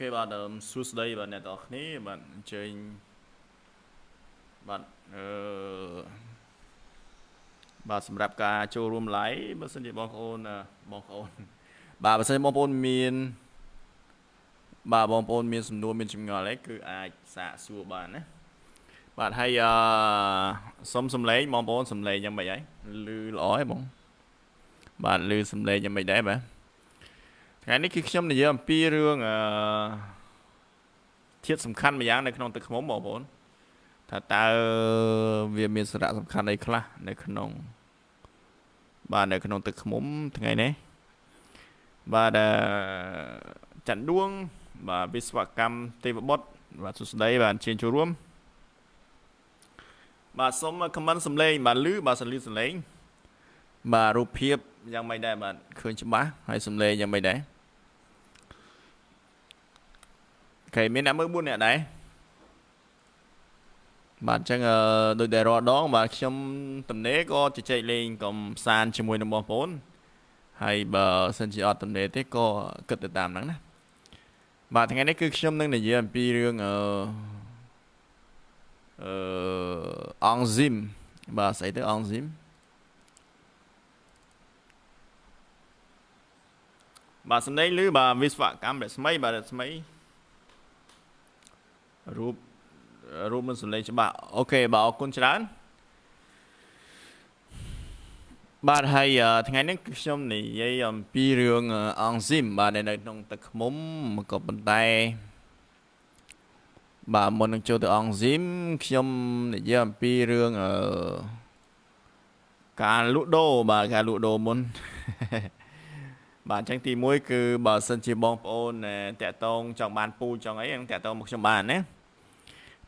ខេបាទសួស្តីបាទអ្នកទាំងអស់គ្នាបាទអញ្ជើញបាទអឺបាទសម្រាប់ការចូលរួម live បើសិនជាបងប្អូនបងប្អូនបាទបើសិនជាបងប្អូនមានបាទបងប្អូនមានសំណួរមានចម្ងល់អីគឺអាចសាកសួរបានណាបាទហើយអឺសុំសំឡេងបងប្អូនសំឡេងយ៉ាងម៉េចហើយឮល្អហ៎បងបាទឮសំឡេងយ៉ាងម៉េចដែរបាទ ថ្ងៃនេះគឺខ្ញុំនិយាយអំពីរឿងអឺធាតុសំខាន់មួយយ៉ាងនៅក្នុងទឹកឃ្មុំបងប្អូនថាតើវាមានសារៈសំខាន់អីខ្លះនៅក្នុង បាទនៅក្នុងទឹកឃ្មុំថ្ងៃនេះបាទច័ន្ទដួង បាទវិស្វកម្មទេវបុត្របាទសួស្តីបាទអញ្ជើញចូលរួមបាទសូមខមមិនសំឡេងបាទលឺបាទសលឺសំឡេងបាទរូបភាពយ៉ាងម៉េចដែរបាទឃើញច្បាស់ហើយសំឡេងយ៉ាងម៉េចដែរ ខេមានអ្នកមើល4អ្នកដែរបាទអញ្ចឹងដូចដែលរាល់ដង បាទខ្ញុំតំណេក៏ជជែកលេងកំសាន្តជាមួយនឹងបងប្អូនហើយបើសិនជាអត់តំណេទេក៏គិតទៅតាមហ្នឹងណាបាទថ្ងៃនេះគឺខ្ញុំនឹងនិយាយអំពីរឿងអឺអឺអង់ស៊ីមបាទស្អីទៅអង់ស៊ីមបាទសំឡេងឮបាទវិស្វកម្មរស្មីបាទរស្មី រូបរូបមិនសំឡេងច្បាស់អូខេបាទអរគុណច្រើនបាទហើយថ្ងៃនេះខ្ញុំនិយាយអំពីរឿងអង់ស៊ីមបាទនៅក្នុងទឹកឃ្មុំក៏ប៉ុន្តែបាទមុននឹងចូលទៅអង់ស៊ីមខ្ញុំនិយាយអំពីរឿងអឺការលក់ដូរបាទការលក់ដូរមុនបាទអញ្ចឹងទី1គឺបើសិនជាបងប្អូនតាក់តងចង់បានពូចង់អីហ្នឹងតាក់តងមកខ្ញុំបានណា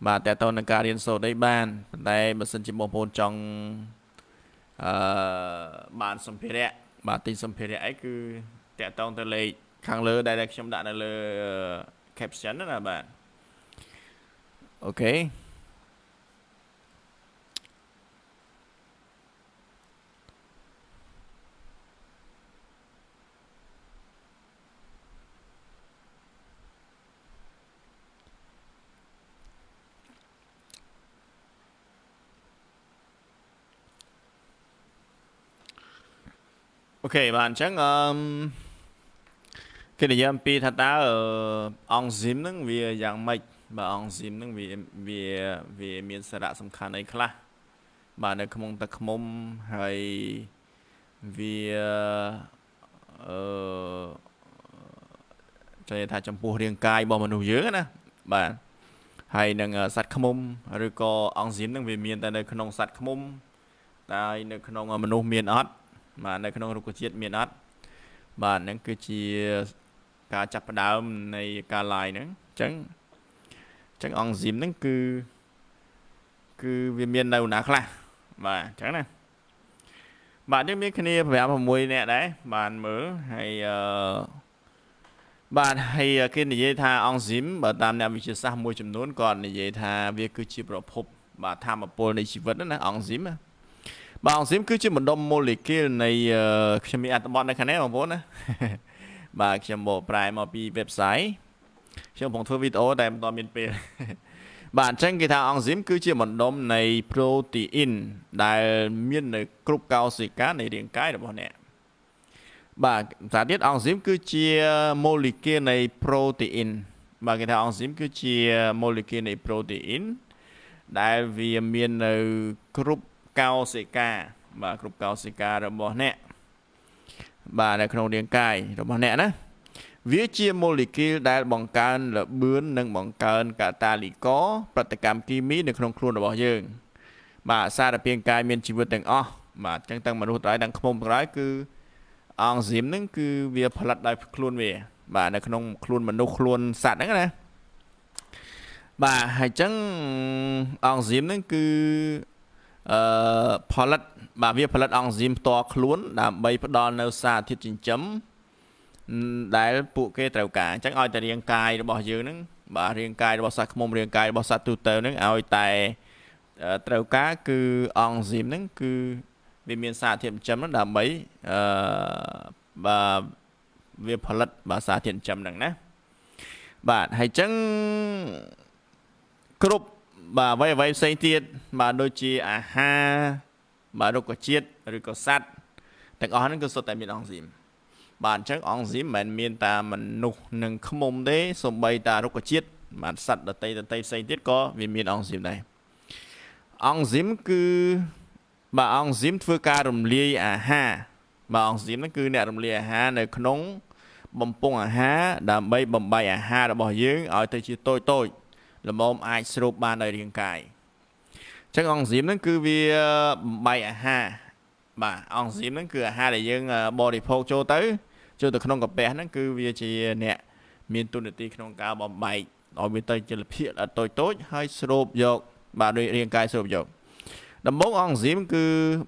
បាទតើតើនឹងការរៀនសូត្រអីបានប៉ុន្តែបើសិនជាបងប្អូនចង់អឺបានសម្ភារៈបាទទិញសម្ភារៈអីគឺតើតើទៅលេខខាងលើដែលខ្ញុំដាក់នៅលើ caption ណាបាទអូខេ អូខេបាទអញ្ចឹងអឺគេនិយាយអំពីថាតើអង្គស៊ីមហ្នឹងវាយ៉ាងម៉េចបាទអង្គស៊ីមហ្នឹងវាវាវាមានសារៈសំខាន់អីខ្លះបាទនៅក្នុងទឹកឃ្មុំហើយវាអឺចង់ថាចំពោះរាងកាយរបស់មនុស្សយើងណាបាទហើយនឹងសត្វឃ្មុំឬក៏អង្គស៊ីមហ្នឹងវាមានតែនៅក្នុងសត្វឃ្មុំតែនៅក្នុងមនុស្សមានអត់ បាទនៅក្នុងរុក្ខជាតិមានអត់បាទហ្នឹងគឺជាការចាប់ផ្ដើមនៃការ live ហ្នឹងអញ្ចឹងអញ្ចឹងអង់ស៊ីមហ្នឹងគឺគឺវាមាននៅណាខ្លះបាទអញ្ចឹងណាបាទយើងមានគ្នា5 6នាក់ដែរបានមើលហើយអឺបាទហើយគេនិយាយថាអង់ស៊ីមបើតាមអ្នកវិទ្យាសាស្ត្រមួយចំនួនគាត់និយាយថាវាគឺជាប្រភព បាទធម្មពលនៃជីវិតណាអង់ស៊ីមណា បាទអង់ស៊ីមគឺជាបណ្ដុំម៉ូលេគុលនៃខ្ញុំមានអត្ថបទនៅខាងនេះបងប្អូនណាបាទខ្ញុំមកប្រែមកពី website ខ្ញុំកំពុងធ្វើវីដេអូតែមិនទាន់មានពេលបាទអញ្ចឹងគេថាអង់ស៊ីមគឺជាបណ្ដុំនៃ protein ដែលមាននៅគ្រប់កោសិកានៃរាងកាយរបស់អ្នកបាទសារទៀតអង់ស៊ីមគឺជា molecule នៃ protein បាទគេថាអង់ស៊ីមគឺជា molecule នៃ protein ដែលវាមាននៅគ្រប់ កោសិកាបាទគ្រប់កោសិការបស់អ្នកបាទនៅក្នុងរាងកាយរបស់អ្នកណាវាជាម៉ូលេគុលដែលបង្កើនលបឿននិងបង្កើនកាតាលីករប្រតិកម្មគីមីនៅក្នុងខ្លួនរបស់យើង បាទសារពាង្គកាយមានជីវិតទាំងអស់បាទអញ្ចឹងទាំងមនុស្សទាំងទាំងខ្មុំទាំងឡាយគឺអង់ស៊ីមហ្នឹងគឺវាផលិតដោយខ្លួនវា បាទនៅក្នុងខ្លួនមនុស្សខ្លួនសត្វហ្នឹងណាបាទហើយអញ្ចឹងអង់ស៊ីមហ្នឹងគឺ អឺផលិតបាទវាផលិតអង់ស៊ីមផ្ទាល់ខ្លួន ដើម្បីផ្ដល់នៅសារធាតុចិញ្ចឹមដែលពួកគេត្រូវការអញ្ចឹងឲ្យតែរាងកាយរបស់យើងហ្នឹងបាទរាងកាយរបស់សត្វឃ្មុំរាងកាយរបស់សត្វទូទៅហ្នឹងឲ្យតែត្រូវការគឺអង់ស៊ីមហ្នឹងគឺវាមានសារធាតុចិញ្ចឹមហ្នឹងដើម្បីអឺបាទវាផលិតបាទសារធាតុចិញ្ចឹមហ្នឹងណាបាទហើយចឹងគ្រប់ បាទអ្វីអ្វីផ្សេងទៀតបាទដូចជាអាហារបាទរុក្ខជាតិឬក៏សត្វទាំងអស់ហ្នឹងគឺសុទ្ធតែមានអង់ស៊ីមបាទអញ្ចឹងអង់ស៊ីមមិនមែនមានតែមនុស្សនិងឃ្មុំទេសូម្បីតែរុក្ខជាតិបាទសត្វដតីដតីផ្សេងទៀតក៏វាមានអង់ស៊ីមដែរអង់ស៊ីមគឺបាទអង់ស៊ីមធ្វើការរំលាយអាហារបាទអង់ស៊ីមហ្នឹងគឺអ្នករំលាយអាហារនៅក្នុងបំពង់អាហារដើម្បីបំបីអាហាររបស់យើងឲ្យទៅជាតូចតូច ល្មមអាចស្រូបបានដោយរាងកាយអញ្ចឹងអង់ស៊ីមហ្នឹងគឺវាបំបីអាហារបាទអង់ស៊ីមហ្នឹងគឺអាហារដែលយើងបរិភោគចូលទៅចូលទៅក្នុងកាពះហ្នឹងគឺវាជាអ្នកមានទុននីតិក្នុងការបំបែកឲ្យវាទៅជាលភាគតូចតូចហើយស្រូបយក បាទដោយរាងកាយស្រូបយកដំបូងអង់ស៊ីមគឺ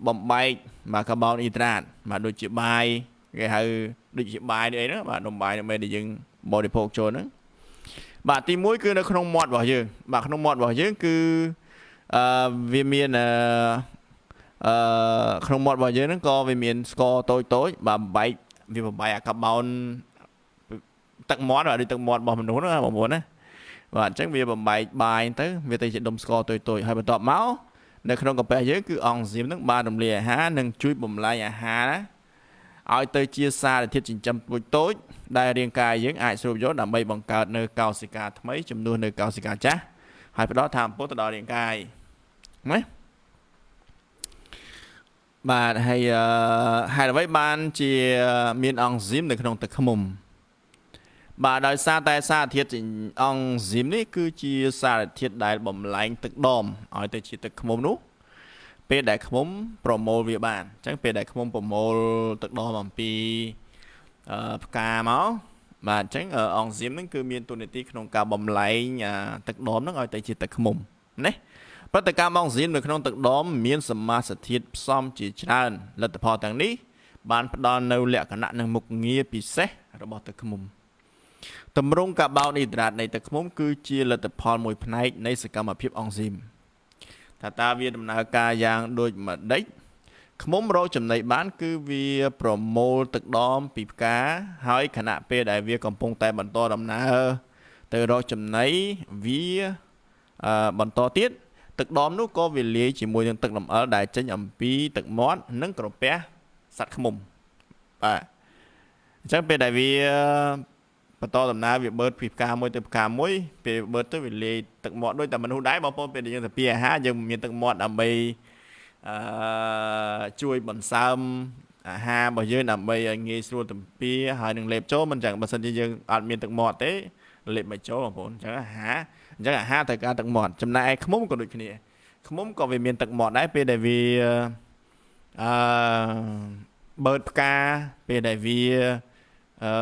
បំបែកបាទកាបូនអ៊ីដ្រាតបាទដូចជាបាយគេហៅដូចជាបាយនេះអីហ្នឹងបាទនំបាយដើម្បីដែលយើងបរិភោគចូលហ្នឹង បាទទី1គឺនៅក្នុងមាត់របស់យើងបាទក្នុងមាត់របស់យើងគឺអឺវាមានអឺអឺក្នុងមាត់របស់យើងហ្នឹងក៏វាមានស្ករតូចតូចបាទបែកវាបំបែកអាកាបូនទឹកមាត់ឬទឹកមាត់របស់មនុស្សណាបងប្អូនណាបាទអញ្ចឹងវាបំបែកបាយទៅវាទៅជាដុំស្ករតូចតូចហើយបន្ទាប់មកនៅក្នុងកាពះយើងគឺអង់ស៊ីមហ្នឹងបានរំលាយអាហារនិងជួយបំលែងអាហារ ឲ្យទៅជាសារធាតុចិញ្ចឹមតូចតូចដែលរាងកាយយើងអាចស្រូបយកដើម្បីបង្កើតនៅកោសិកាថ្មីចំនួននៅកោសិកាចាស់ហើយផ្ដល់ធម៌ពុទៅដល់រាងកាយណាបាទហើយហេតុអ្វីបានជាមានអង់ស៊ីមនៅក្នុងទឹកឃ្មុំបាទដោយសារតែសារធាតុអង់ស៊ីមនេះគឺជាសារធាតុដែលបំលែងទឹកដមឲ្យទៅជាទឹកឃ្មុំនោះ ពេលដែលឃ្មុំប្រមូលវាបានអញ្ចឹងពេលដែលឃ្មុំប្រមូលទឹកដមអំពីផ្កាមកបាទអញ្ចឹងអង់ស៊ីមហ្នឹងគឺមានទូនាទីក្នុងការបំលែងទឹកដមហ្នឹងឲ្យទៅជាទឹកឃ្មុំណាប្រតិកម្មអង់ស៊ីមនៅក្នុងទឹកដមមានសមាសធាតុផ្សំជាច្រើនលទ្ធផលទាំងនេះបានផ្ដល់នៅលក្ខណៈនិងមុខងារពិសេសរបស់ទឹកឃ្មុំតម្រង់កាបូនអ៊ីដ្រាតនៃទឹកឃ្មុំគឺជាលទ្ធផលមួយផ្នែកនៃសកម្មភាពអង់ស៊ីម ថាតើវាដំណើរការយ៉ាងដូចម្ដេចឃ្មុំរកចំណីបាន គឺវាប្រមូលទឹកដមពីផ្កាហើយខណៈពេលដែលវាកំពុងតែបន្តដំណើរទៅរកចំណីវាអឺបន្តទៀតទឹកដមនោះក៏វាលាយជាមួយនឹងទឹកលំអិលដែលចេញអំពីទឹកមាត់និងក្រពះសត្វឃ្មុំបាទអញ្ចឹងពេលដែលវា បន្តដំណើរវាបឺតពីផ្កាមួយទៅផ្កាមួយពេលបឺតទៅវាលាយទឹកមាត់ដូចតែមនុស្សដែរបងប្អូនពេលដែលយើងទៅពីអាហារយើងមានទឹកមាត់ដើម្បីអឺជួយបន្សើមអាហាររបស់យើងដើម្បីឲ្យងាយស្រួលទំពាហើយនឹងលេបចូលមិនចឹងបើសិនជាយើងអត់មានទឹកមាត់ទេលេបមិនចូលបងប្អូនអញ្ចឹងអាហារអញ្ចឹងអាហារត្រូវការទឹកមាត់ចំណែកឯខ្មុំក៏ដូចគ្នាខ្មុំក៏វាមានទឹកមាត់ដែរពេលដែលវាអឺបើផ្កាពេលដែលវា អឺ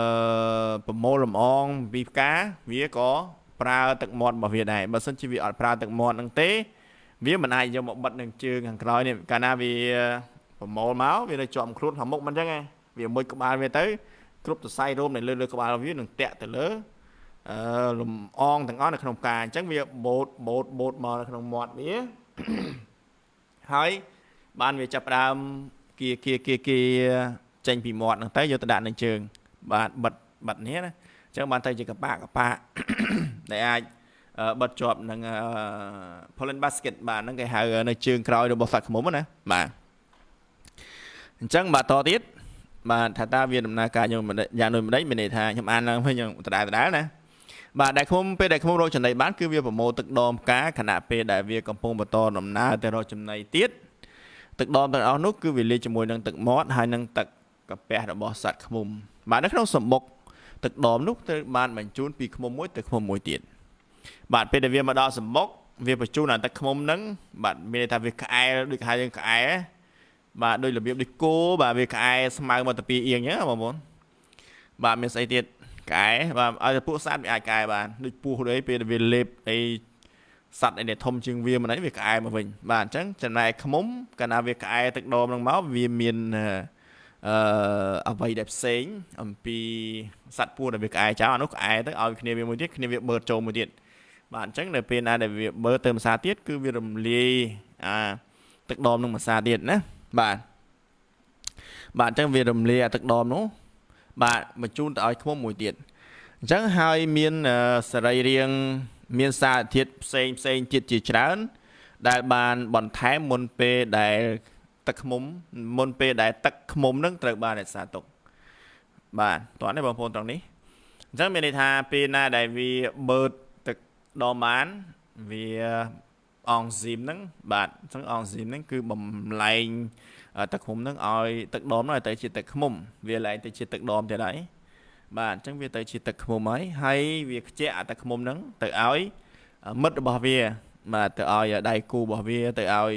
ប្រមូលលំអងពីផ្កាវាក៏ប្រើទឹកមាត់របស់វាដែរបើមិនជាវាអត់ប្រើទឹកមាត់នឹងទេ វាមិនអាចយកមកបិទនឹងជើងខាងក្រោយនេះកាលណាវាប្រមូលមកវានៅជាប់ខ្លួនខាងមុខមិនអញ្ចឹងឯងវាមួយក្បាលវាទៅគ្រប់សរសៃរោមនៅលើលើក្បាលវានឹងតាក់ទៅលើអឺលំអងទាំងអស់នៅក្នុងផ្កាអញ្ចឹងវាបូតបូតបូតមកនៅក្នុងមាត់វាហើយបានវាចាប់ផ្ដើមគៀគៀគៀគៀចេញពីមាត់ហ្នឹងទៅយកទៅដាក់នៅជើង បាទបិទបិទនេះណាអញ្ចឹងបានទៅជាកប៉ាកប៉ាដែលអាចបិទជាប់នឹង pollen basket បាទហ្នឹងគេហៅនៅជើងក្រោយរបស់សត្វឃ្មុំណាបាទអញ្ចឹងបាទតទៀតបាទថាតើវាដំណើរការយ៉ាងយ៉ាងដូចម្ដេចមានន័យថាខ្ញុំអានឡើងវិញយ៉ាងដដែលដដែលណាបាទដែលឃ្មុំពេលដែលឃ្មុំរកចំណីបានគឺវាប្រមូលទឹកដមផ្កាខណៈពេលដែលវាកំពុងបន្តដំណើរទៅរកចំណីទៀតទឹកដមទាំងអស់នោះគឺវាលាយជាមួយនឹងទឹកមាត់ហើយនឹងទឹកកាពះរបស់សត្វឃ្មុំ បាទនៅក្នុងសម្បុកទឹកដមនោះត្រូវបានបញ្ជូនពីឃ្មុំមួយទៅឃ្មុំមួយទៀតបាទពេលដែលវាមកដល់សម្បុកវាបញ្ជូនអាទឹកឃ្មុំហ្នឹងបាទមានន័យថាវាក្អែលដូចហៅយើងក្អែលបាទដូចរបៀបដូចគោបាទវាក្អែស្មៅមកទៅពីអៀងអញ្ចឹងបងប្អូនបាទមានស្អីទៀតក្អែបាទឲ្យពួកសត្វវាអាចក្អែបានដូចពស់ដូចពេលវាលេបអីសត្វអីដែលធំជាងវាមិនអីវាក្អែមកវិញបាទអញ្ចឹងចំណែកឃ្មុំកាលណាវាក្អែទឹកដមហ្នឹងមកវាមានអឺ អ្វីដែលផ្សេង អំពីសត្វពស់ដែលវាក្អែចោលអានោះក្អែទៅឲ្យគ្នាវាមួយទៀតគ្នាវាបឺតចូលមួយទៀតបាទអញ្ចឹងនៅពេលណាដែលវាបឺតទៅម្សាទៀតគឺវារំលាយអាទឹកដមនឹងម្សាទៀតណាបាទបាទអញ្ចឹងវារំលាយអាទឹកដមនោះបាទបញ្ជូនទៅឲ្យឃ្មុំមួយទៀតអញ្ចឹងហើយមានសរីរាង្គមានសារធាតុផ្សេងផ្សេងទៀតជាច្រើន ដែលបានបន្ថែមមុនពេលដែល ទឹកឃ្មុំមុនពេលដែលទឹកឃ្មុំនឹងត្រូវបានរក្សាទុកបាទតោះនេះបងប្អូនត្រង់នេះអញ្ចឹងមានន័យថាពេលណាដែលវាបើកទឹកដមបានវាអង់ស៊ីមហ្នឹងបាទអញ្ចឹងអង់ស៊ីមហ្នឹងគឺបំលែងទឹកឃ្មុំហ្នឹងឲ្យទឹកដមហ្នឹងឲ្យទៅជាទឹកឃ្មុំវាលែងទៅជាទឹកដមទៀតហើយបាទអញ្ចឹងវាទៅជាទឹកឃ្មុំហើយហើយវាខ្ជាក់អាទឹកឃ្មុំហ្នឹងទៅឲ្យមិត្តរបស់វាបាទទៅឲ្យដៃគូរបស់វាទៅឲ្យ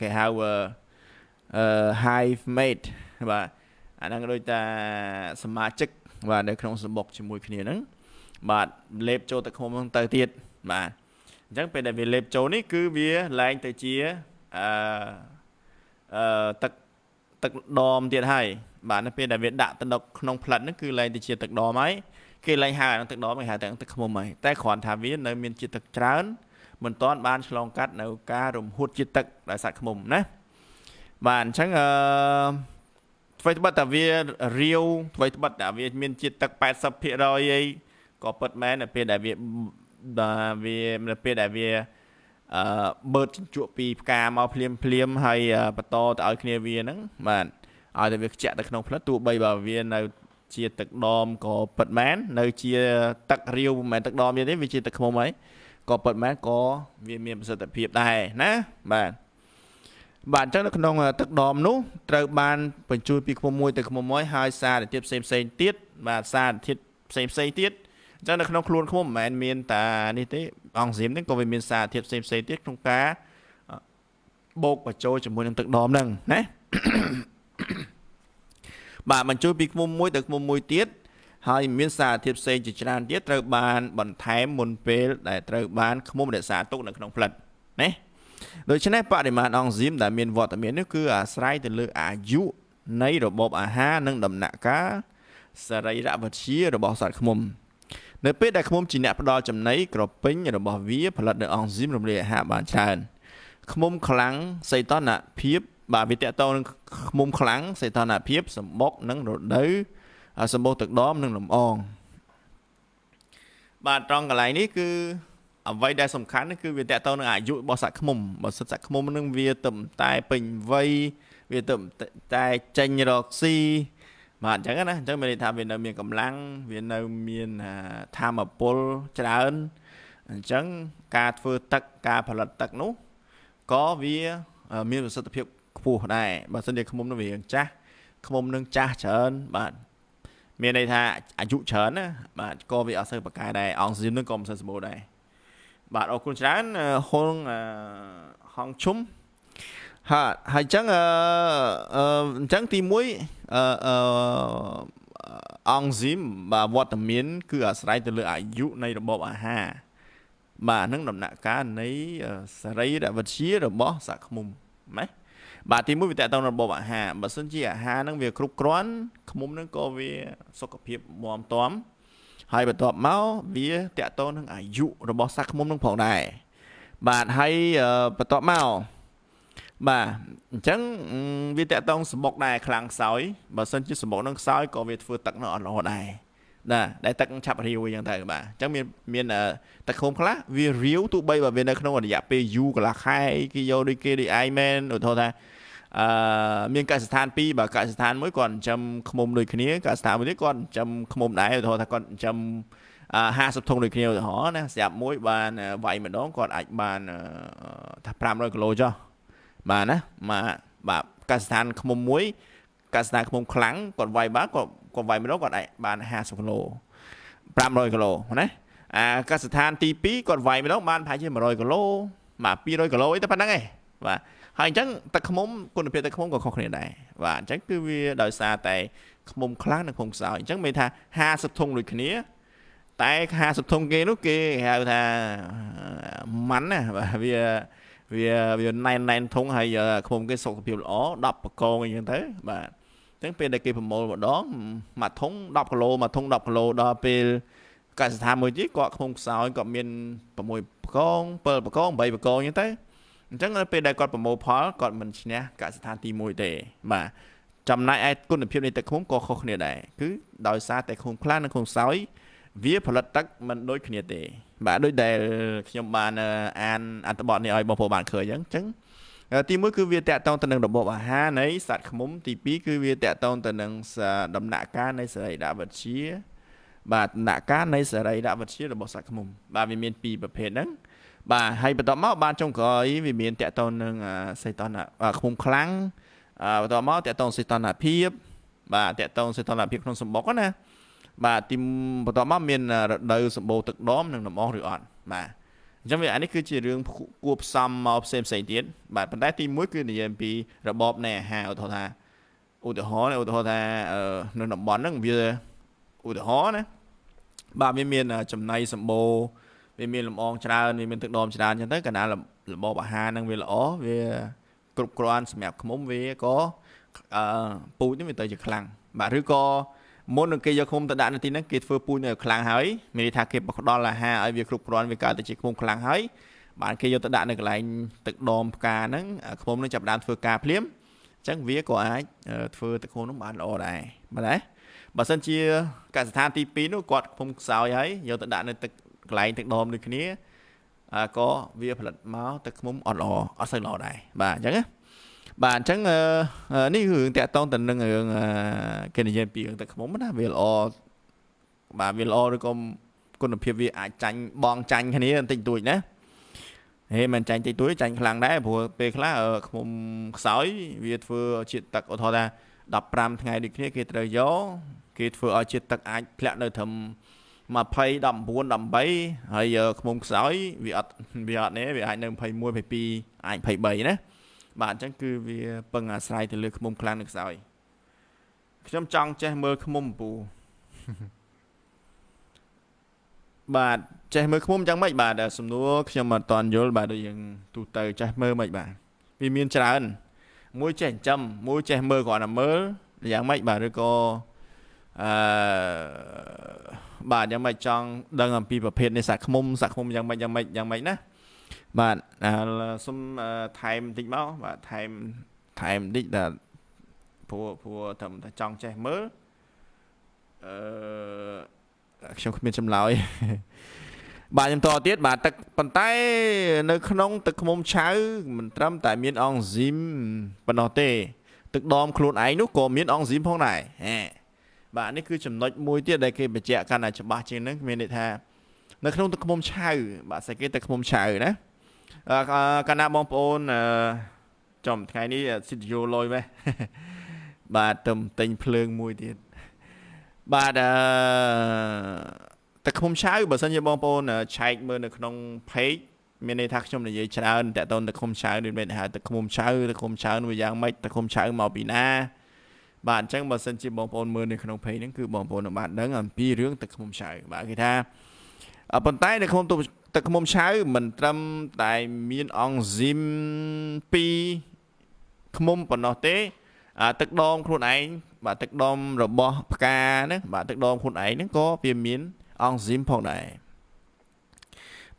គេហៅអឺ hive mate បាទអាហ្នឹងដូចតាសមាជិកបាទនៅក្នុងសម្បុកជាមួយគ្នាហ្នឹងបាទលេបចូលទឹកឃុំហ្នឹងទៅទៀតបាទអញ្ចឹងពេលដែលវាលេបចូលនេះគឺវាឡើងទៅជាអឺអឺទឹកទឹកដមទៀតហើយបាទនៅពេលដែលវាដាក់ទៅក្នុងផ្លិតហ្នឹងគឺឡើងទៅជាទឹកដមហើយគេឡើងហៅអាទឹកដមគេហៅតែទឹកឃុំហើយតែគ្រាន់ថាវានៅមានជាតិទឹកច្រើនមិនទាន់បានឆ្លងកាត់នៅការរំហួតជាតិទឹកដោយសារឃុំណា បាទអញ្ចឹងអឺអ្វីត្បិតតែវារាវអ្វីត្បិតតែវាមានជាតិទឹក80%អីក៏ពិតមែននៅពេលដែលវាវានៅពេលដែលវាអឺបើកជញ្ជក់ពីផ្កាមកភ្លាមភ្លាមហើយបន្តទៅឲ្យគ្នាវាហ្នឹងបាទឲ្យតែវាខ្ជាក់ទៅក្នុងផ្លិតទោះបីបើវានៅជាទឹកដមក៏ពិតមែននៅជាទឹករាវមិនមែនទឹកដមទេវាជាទឹកខ្មុំហើយក៏ពិតមែនក៏វាមានប្រសិទ្ធភាពដែរណាបាទ បាទអញ្ចឹងនៅក្នុងទឹកដមនោះត្រូវបានបញ្ជូនពីឃុំមួយទៅឃុំមួយហើយសារធាតុផ្សេងផ្សេងទៀតបាទសារធាតុផ្សេងផ្សេងទៀតអញ្ចឹងនៅក្នុងខ្លួនឃុំមិនមែនមានតែនេះទេអង់ស៊ីមហ្នឹងក៏វាមានសារធាតុផ្សេងផ្សេងទៀតក្នុងការបូកបញ្ចូលជាមួយនឹងទឹកដមហ្នឹងណាបាទបញ្ចូលពីឃុំមួយទៅឃុំមួយទៀតហើយមានសារធាតុផ្សេងជាច្រើនទៀតត្រូវបានបន្ថែមមុនពេលដែលត្រូវបានឃុំរក្សាទុកនៅក្នុងផ្លិតណា ដូច្នេះបរិមាណអង់ស៊ីមដែលមានវត្តមាននេះគឺអាស្រ័យទៅលើអាយុនៃរបបអាហារនិងដំណាក់កាលសរីរវិទ្យារបស់សត្វឃ្មុំនៅពេលដែលឃ្មុំជាអ្នកផ្ដល់ចំណីក្រពេញរបស់វាផលិតនូវអង់ស៊ីមរំលាយអាហារបានច្រើនឃ្មុំខ្លាំងសីតុណ្ហភាពបាទវាតកតនឹងឃ្មុំខ្លាំងសីតុណ្ហភាពសម្បុកនិងរដូវសម្បុកទឹកដមនិងលំអងបាទត្រង់កន្លែងនេះគឺ អ្វីដែលសំខាន់គឺវាតកតទៅនឹងអាយុរបស់សត្វឃ្មុំបើសិនសត្វឃ្មុំនឹងវាទៅតែពេញវ័យវាទៅតែចេញរកស៊ីបាទអញ្ចឹងណាអញ្ចឹងមានន័យថាវានៅមានកម្លាំងវានៅមានធម៌ពលច្រើនអញ្ចឹងការធ្វើទឹកការផលិតទឹកនោះក៏វាមានប្រសិទ្ធភាពខ្ពស់ដែរបើសិនជាឃ្មុំនឹងវាចាស់ឃ្មុំនឹងចាស់ច្រើនបាទមានន័យថាអាយុច្រើនណាបាទក៏វាអត់សូវប្រកែដែរអង់ស៊ីមនឹងក៏មិនសូវសម្បូរដែរ បាទអរគុណច្រើនហុងហងឈុំហើយហើយអញ្ចឹងអឺអញ្ចឹងទី1អឺអង់ស៊ីមបាទវត្តមាន គឺអាស្រ័យទៅលើអាយុនៃរបបអាហារបាទនឹងដំណាក់កាលនៃសរីរវិទ្យារបស់សាក់ឃ្មុំណាបាទទី1វាតកតងរបបអាហារបើសិនជាអាហារនឹងវាគ្រប់គ្រាន់ឃ្មុំនឹងក៏វាសុខភាពមាំទាំ ហើយបន្ទាប់មកវាតកតងនឹងអាយុរបស់សត្វឃ្មុំនឹងផងដែរបាទហើយបន្ទាប់មកបាទអញ្ចឹងវាតកតងសម្បុកដែរខ្លាំងខ្សោយបើសិនជាសម្បុកនឹងខ្សោយក៏វាធ្វើទឹកនៅអត់ល្អដែរណាដែលទឹកឆាប់រាវអញ្ចឹងទៅបាទអញ្ចឹងមានមានទឹកឃុំខ្លះវារាវទោះបីបើវានៅក្នុងរយៈពេលយូរកន្លះខែគេយកដូចគេដូចឯងមែនឧទាហរណ៍ថា អឺមានកសិដ្ឋានពីរបើកសិដ្ឋានមួយគាត់ចិញ្ចឹមឃ្មុំដូចគ្នាកសិដ្ឋានមួយទៀតគាត់ចិញ្ចឹមឃ្មុំដែរឧទាហរណ៍ថាគាត់ចិញ្ចឹម50ធុងដូចគ្នាឧទាហរណ៍ណាស្រាប់មួយបានវាយម្ដងគាត់អាចបានថា500គីឡូចុះបាទណាមកបាទកសិដ្ឋានឃ្មុំមួយកសិដ្ឋានឃ្មុំខ្លាំងគាត់វាយបានគាត់គាត់វាយម្ដងគាត់អាចបាន50គីឡូ500គីឡូណាអាកសិដ្ឋានទី2គាត់វាយម្ដងបានប្រហែលជា100គីឡូបាទ200គីឡូអីតែប៉ុណ្្នឹងឯងបាទ ហើយអញ្ចឹងទឹកឃ្មុំគុណភាពទឹកឃ្មុំក៏ខុសគ្នាដែរបាទអញ្ចឹងគឺវាដោយសារតែឃ្មុំខ្លាំងនិងឃ្មុំខ្សោយអញ្ចឹងមានថា50ធុងដូចគ្នា តែ50ធុងគេនោះគេហៅថាម៉ាន់ណាបាទវាវាវាណែនណែនធុងហើយឃ្មុំគេសុខភាពល្អ10បកងអញ្ចឹងទៅបាទអញ្ចឹងពេលដែលគេប្រមូលម្ដងមួយធុង10គីឡូមួយធុង10គីឡូដល់ពេលកសិដ្ឋានមួយទៀតគាត់ឃ្មុំខ្សោយគាត់មាន6បកង7បកង8បកងអញ្ចឹងទៅ អញ្ចឹងនៅពេលដែលគាត់ប្រមូលផលគាត់មិនឈ្នះកសិដ្ឋានទី1ទេបាទចំណែកឯគុណភាពនៃទឹកឃុំក៏ខុសគ្នាដែរគឺដោយសារតែឃុំខ្លាំងនិងឃុំខ្សោយវាផលិតទឹកមិនដូចគ្នាទេ បាទដូចដែលខ្ញុំបានអានអត្ថបទនេះឲ្យបងប្អូនបានឃើញអញ្ចឹងទី1គឺវាតកតងទៅនឹងរបបអាហារនៃសត្វឃ្មុំទី2គឺវាតកតងទៅនឹងដំណាក់កាលនៃសរីរវិទ្យាបាទដំណាក់កាលនៃសរីរវិទ្យារបស់សត្វឃ្មុំបាទវាមានពីរប្រភេទហ្នឹង បាទហើយបន្ទាប់មកបានចុងក្រោយវាមានតកតងនឹងសេតនឃ្មុំខ្លាំងបន្ទាប់មកតកតងសេតនភាពបាទតកតងសេតនភាពក្នុងសម្បុកណាបាទទីបន្ទាប់មកមានរដូវសម្បូរទឹកដមនិងដំអងឬអត់បាទអញ្ចឹងវាអានេះគឺជារឿងគួបផ្សំមកផ្សេងផ្សេងទៀតបាទប៉ុន្តែទី1គឺនិយាយអំពីរបបនៃអាហារឧទាហរណ៍ថាឧទាហរណ៍ឧទាហរណ៍ថានៅតំបន់ហ្នឹងវាឧទាហរណ៍ណាបាទវាមានចំណៃសម្បូរ វាមានលំអងច្រើនវាមានទឹកដមច្រើនអញ្ចឹងទៅកាលណារបបអាហារហ្នឹងវាល្អវាគ្រប់គ្រាន់សម្រាប់ឃុំវាក៏អឺពូជនេះវាទៅជាខ្លាំងបាទឬក៏មុននឹងគេយកឃុំទៅដាក់នៅទីហ្នឹងគេធ្វើពូជនៅខ្លាំងហើយមានន័យថាគេផ្ដល់អាហារឲ្យវាគ្រប់គ្រាន់វាកើតទៅជាឃុំខ្លាំងហើយបានគេយកទៅដាក់នៅកន្លែងទឹកដមផ្កាហ្នឹងឃុំនឹងចាប់ដើមធ្វើការភ្លាមអញ្ចឹងវាក៏អាចធ្វើទឹកឃុំនោះបានល្អដែរបាទណាបើសិនជាកសិដ្ឋានទី2នោះគាត់ឃុំខ្សោយហើយយកទៅដាក់នៅទឹក កន្លែងទឹកដមដូចគ្នាក៏វាផលិតមកទឹកឃុំអត់ល្អអត់សូវល្អដែរបាទអញ្ចឹងណាបាទអញ្ចឹងនេះគឺរឿងតាក់តងទៅនឹងរឿងគេនិយាយពីរឿងទឹកខ្មុំណាវាល្អបាទវាល្អឬក៏គុណភាពវាអាចចាញ់បងចាញ់គ្នាបន្តិចតួចណាហេមិនចាញ់តិចតួចចាញ់ខ្លាំងដែរព្រោះពេលខ្លះខ្មុំខ្សោយវាធ្វើជាតិទឹកឧទាហរណ៍ថា15ថ្ងៃដូចគ្នាគេត្រូវយកគេធ្វើឲ្យជាតិទឹកអាចធ្លាក់នៅត្រឹម 20 19 18ហើយខ្មុំខ្សោយវាអត់វាអត់នេះវាអាចនៅ21 22អាច23ណាបាទអញ្ចឹងគឺវាពឹងអាស្រ័យទៅលើខ្មុំខ្លាំងនិងខ្សោយខ្ញុំចង់ចេះមើលខ្មុំពូបាទចេះមើលខ្មុំយ៉ាងម៉េចបាទសំណួរខ្ញុំអត់តន់យល់បាទដូចយើងទូទៅចេះមើលមិនបាទវាមានច្រើនមួយចេះចិញ្ចឹមមួយចេះមើលគ្រាន់តែមើលយ៉ាងម៉េចបាទឬក៏ អឺបាទយ៉ាងម៉េចចង់ដឹងអំពីប្រភេទនៃសាក់ខ្មុំសាក់ខ្មុំយ៉ាងម៉េចយ៉ាងម៉េចយ៉ាងម៉េចណាបាទសុំថែមបន្តិចមកបាទថែមថែមបន្តិចដល់ព្រោះព្រោះត្រឹមតែចង់ចេះមើលអឺខ្ញុំគ្មានចម្លើយបាទខ្ញុំតទៀតបាទទឹកប៉ុន្តែនៅក្នុងទឹកឃ្មុំឆៅមិនត្រឹមតែមានអង់ស៊ីមប៉ុណ្ណោះទេ ទឹកដមខ្លួនឯងនោះក៏មានអង់ស៊ីមផងដែរហេ បាទនេះគឺចំណុចមួយទៀតដែលគេបញ្ជាក់កាន់តែច្បាស់ជាងនឹងមានន័យថានៅក្នុងទឹកឃ្មុំឆៅបាទស្អីគេទឹកឃ្មុំឆៅណាកាលណាបងប្អូនចំថ្ងៃនេះស៊ីតយោលុយម៉េះបាទទៅទិញភ្លើងមួយទៀតបាទអឺទឹកឃុំឆៅបើសិនជាបងប្អូនឆែកមើលនៅក្នុង page មានន័យថាខ្ញុំនិយាយច្រើនតើតើទឹកឃុំឆៅដូចមានថាទឹកឃុំឆៅទឹកឃុំឆៅវាយ៉ាងម៉េចទឹកឃុំឆៅមកពីណា បាទអញ្ចឹងបើសិនជាបងប្អូនមើលនៅក្នុង page ហ្នឹងគឺបងប្អូននឹងបានដឹងអំពីរឿងទឹកឃុំឆៅបាទគេថាប៉ុន្តែនៅក្នុងទឹកឃ្មុំឆៅមិនត្រឹមតែមានអង់ស៊ីម2ឃ្មុំប៉ុណ្ណោះទេទឹកដមខ្លួនឯងបាទទឹកដមរបស់ផ្កាហ្នឹងបាទទឹកដមខ្លួនឯងហ្នឹងក៏វាមានអង់ស៊ីមផងដែរ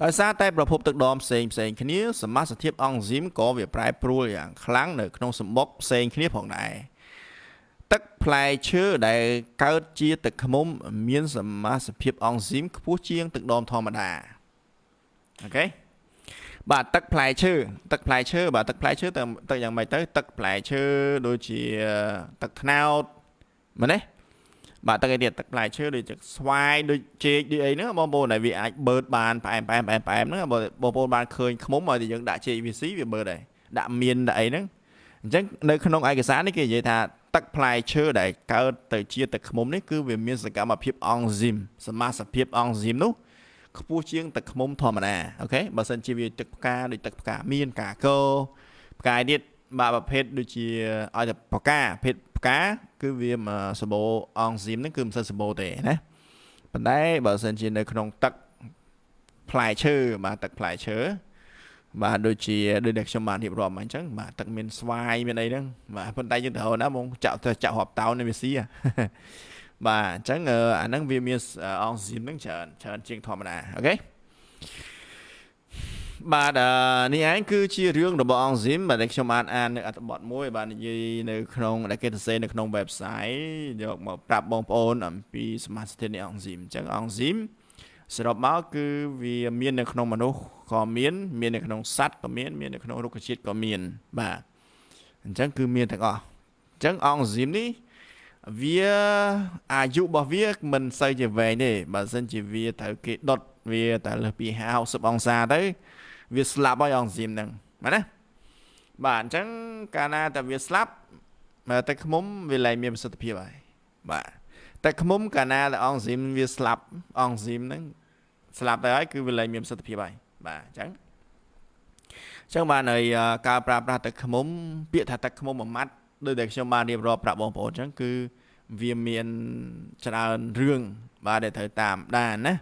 ដោយសារតែប្រភពទឹកដមផ្សេងផ្សេងគ្នាសមាសភាពអង់ស៊ីមក៏វាប្រែប្រួលយ៉ាងខ្លាំងនៅក្នុងសម្បុកផ្សេងគ្នាផងដែរ ទឹកផ្លែឈើដែលកើតជាទឹកឃ្មុំ មានសមាសភាពអង់ស៊ីមខ្ពស់ជាង ទឹកដមធម្មតាអូខេបាទទឹកផ្លែឈើទឹកផ្លែឈើបាទទឹកផ្លែឈើទៅទៅយ៉ាងម៉េចទៅ ទឹកផ្លែឈើដូចជាទឹកត្នោតមែនទេបាទទឹកអីទៀតទឹកផ្លែឈើដូចជាស្វាយដូចចេកដូចអីហ្នឹងបងប្អូនដែលវាអាចបឺតបានផ្អែមផ្អែមផ្អែមផ្អែមហ្នឹងបងប្អូនបានឃើញខ្មុំឲ្យតែយើងដាក់ចេកវាស៊ីវាបឺតដែរដាក់មៀនដាក់អីហ្នឹងអញ្ចឹងនៅក្នុងឯកសារនេះគេនិយាយថា ទឹកផ្លែឈើដែលកើតទៅជាទឹកខ្មុំនេះគឺវាមានសកម្មភាពអង់ស៊ីមសមាសភាពអង់ស៊ីមនោះខ្ពស់ជាងទឹកខ្មុំធម្មតាអូខេបើសិនជាវាទឹកផ្កាដូចទឹកផ្កាមានកាកោផ្កាទៀតបាទប្រភេទដូចជាឲ្យតែផ្កាភេទផ្កាគឺវាសបោអង់ស៊ីមហ្នឹងគឺមិនសិនសបោទេណាប៉ុន្តែបើសិនជានៅក្នុងទឹកផ្លែឈើបាទទឹកផ្លែឈើ បាទដូចជាដូចដែលខ្ញុំបានរៀបរាប់មកអញ្ចឹងបាទទឹកមានស្វាយមានអីហ្នឹងបាទប៉ុន្តែយើងត្រូវណាបងចាក់ទៅចាក់រាប់តោននេះវាស៊ីបាទអញ្ចឹងអាហ្នឹងវាមានអង់ស៊ីមហ្នឹងច្រើនច្រើនជាងធម្មតាអូខេបាទនេះឯងគឺជារឿងរបស់អង្គស៊ីមបាទដែលខ្ញុំបានអាននៅអត្ថបទមួយ បាទនិយាយនៅក្នុងដែលគេសរសេរនៅក្នុង website យកមកប្រាប់បងប្អូនអំពីសមាសធាតុនៃអង្គស៊ីមអញ្ចឹងអង្គស៊ីមសរុបមកគឺវាមាននៅក្នុងមនុស្ស ក៏មាន មាននៅក្នុងសត្វក៏មានមាននៅក្នុងរុក្ខជាតិក៏មាន បាទអញ្ចឹងគឺមានទាំងអស់អញ្ចឹងអង្គស៊ីមនេះវាអាយុរបស់វាមិនសូវជាវែងទេបើមិនជាវាត្រូវគេដុតវាតែលើសពី50អង្សាទៅ វាស្លាប់ហើយអង់ស៊ីមហ្នឹងបាទណាបាទអញ្ចឹងកាលណាតែវាស្លាប់ទឹកខ្មុំវាលែងមានប្រសិទ្ធភាពហើយបាទទឹកខ្មុំកាលណាតែអង់ស៊ីមវាស្លាប់អង់ស៊ីមហ្នឹងស្លាប់ទៅហើយគឺវាលែងមានប្រសិទ្ធភាពហើយ បាទអញ្ចឹងចឹងបានហើយការប្រើប្រាស់ទឹកខ្មុំ ពាក្យថាទឹកខ្មុំមួយម៉ាត់ដោយដែលខ្ញុំបានរៀបរាប់ប្រាប់បងប្អូនអញ្ចឹងគឺវាមានច្រើនរឿងបាទដែលត្រូវតាមដែរណា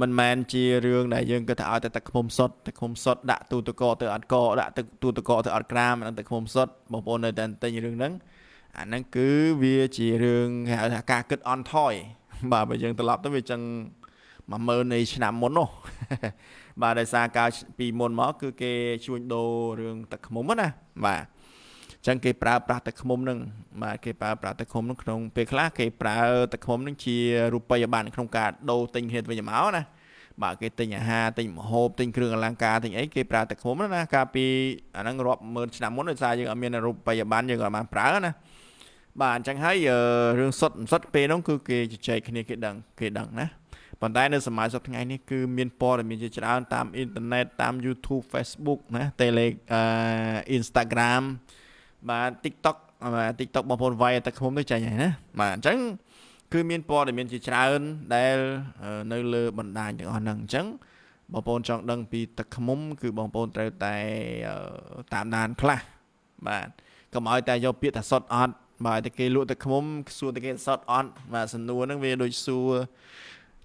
មិនមែនជារឿងដែលយើងគិតថាឲ្យតែទឹកខ្មុំសុទ្ធទឹកខ្មុំសុទ្ធដាក់ទូទឹកកកទៅអត់កដាក់ទឹកទូទឹកកកទៅអត់ក្រាមហ្នឹងទឹកខ្មុំសុទ្ធបងប្អូននៅតែទិញរឿងហ្នឹងអាហ្នឹងគឺវាជារឿងគេហៅថាការគិតអន់ថយបាទបើយើងត្រឡប់ទៅវាចឹង10000នៃឆ្នាំមុននោះ បាទដោយសារកាលពីមុនមកគឺគេជួញដូររឿងទឹកខ្មុំណាបាទចឹងគេប្រើប្រាស់ទឹកឃ្មុំនឹងបាទគេប្រើប្រាស់ទឹកឃ្មុំនឹងក្នុងពេលខ្លះគេប្រើទឹកឃ្មុំនឹងជារូបិយប័ណ្ណក្នុងការដូរទិញគ្នាទៅវិញមកណាបាទគេទិញអាហារទិញម្ហូបទិញគ្រឿងអលង្ការទិញអីគេប្រើទឹកឃ្មុំណាកាលពីអាហ្នឹងរាប់ម៉ឺនឆ្នាំមុនដោយសារយើងអត់មានរូបិយប័ណ្ណយើងអត់បានប្រើណាបាទអញ្ចឹងហើយរឿងសុទ្ធសុទ្ធពេលហ្នឹងគឺគេជជែកគ្នាគេដឹងគេដឹងណា ប៉ុន្តែនៅសម័យសប្តាហ៍ថ្ងៃនេះគឺមានព័ត៌មានជាច្រើនតាមអ៊ីនធឺណិតតាម YouTube Facebook ណា Tele Instagram បាទ TikTok បាទ TikTok បងប្អូនវាយទឹកឃុំទៅចាញ់ហើយណាបាទអញ្ចឹងគឺមានព័ត៌មានជាច្រើនដែលនៅលើបណ្ដាញទាំងអស់ហ្នឹងអញ្ចឹងបងប្អូនចង់ដឹងពីទឹកឃុំ គឺបងប្អូនត្រូវតែតាមដានខ្លះបាទកុំឲ្យតែយកពាក្យថាសុតអត់បាទតែគេលក់ទឹកឃុំសួរតែគេសុតអត់បាទសំណួរហ្នឹងវាដូចសួរ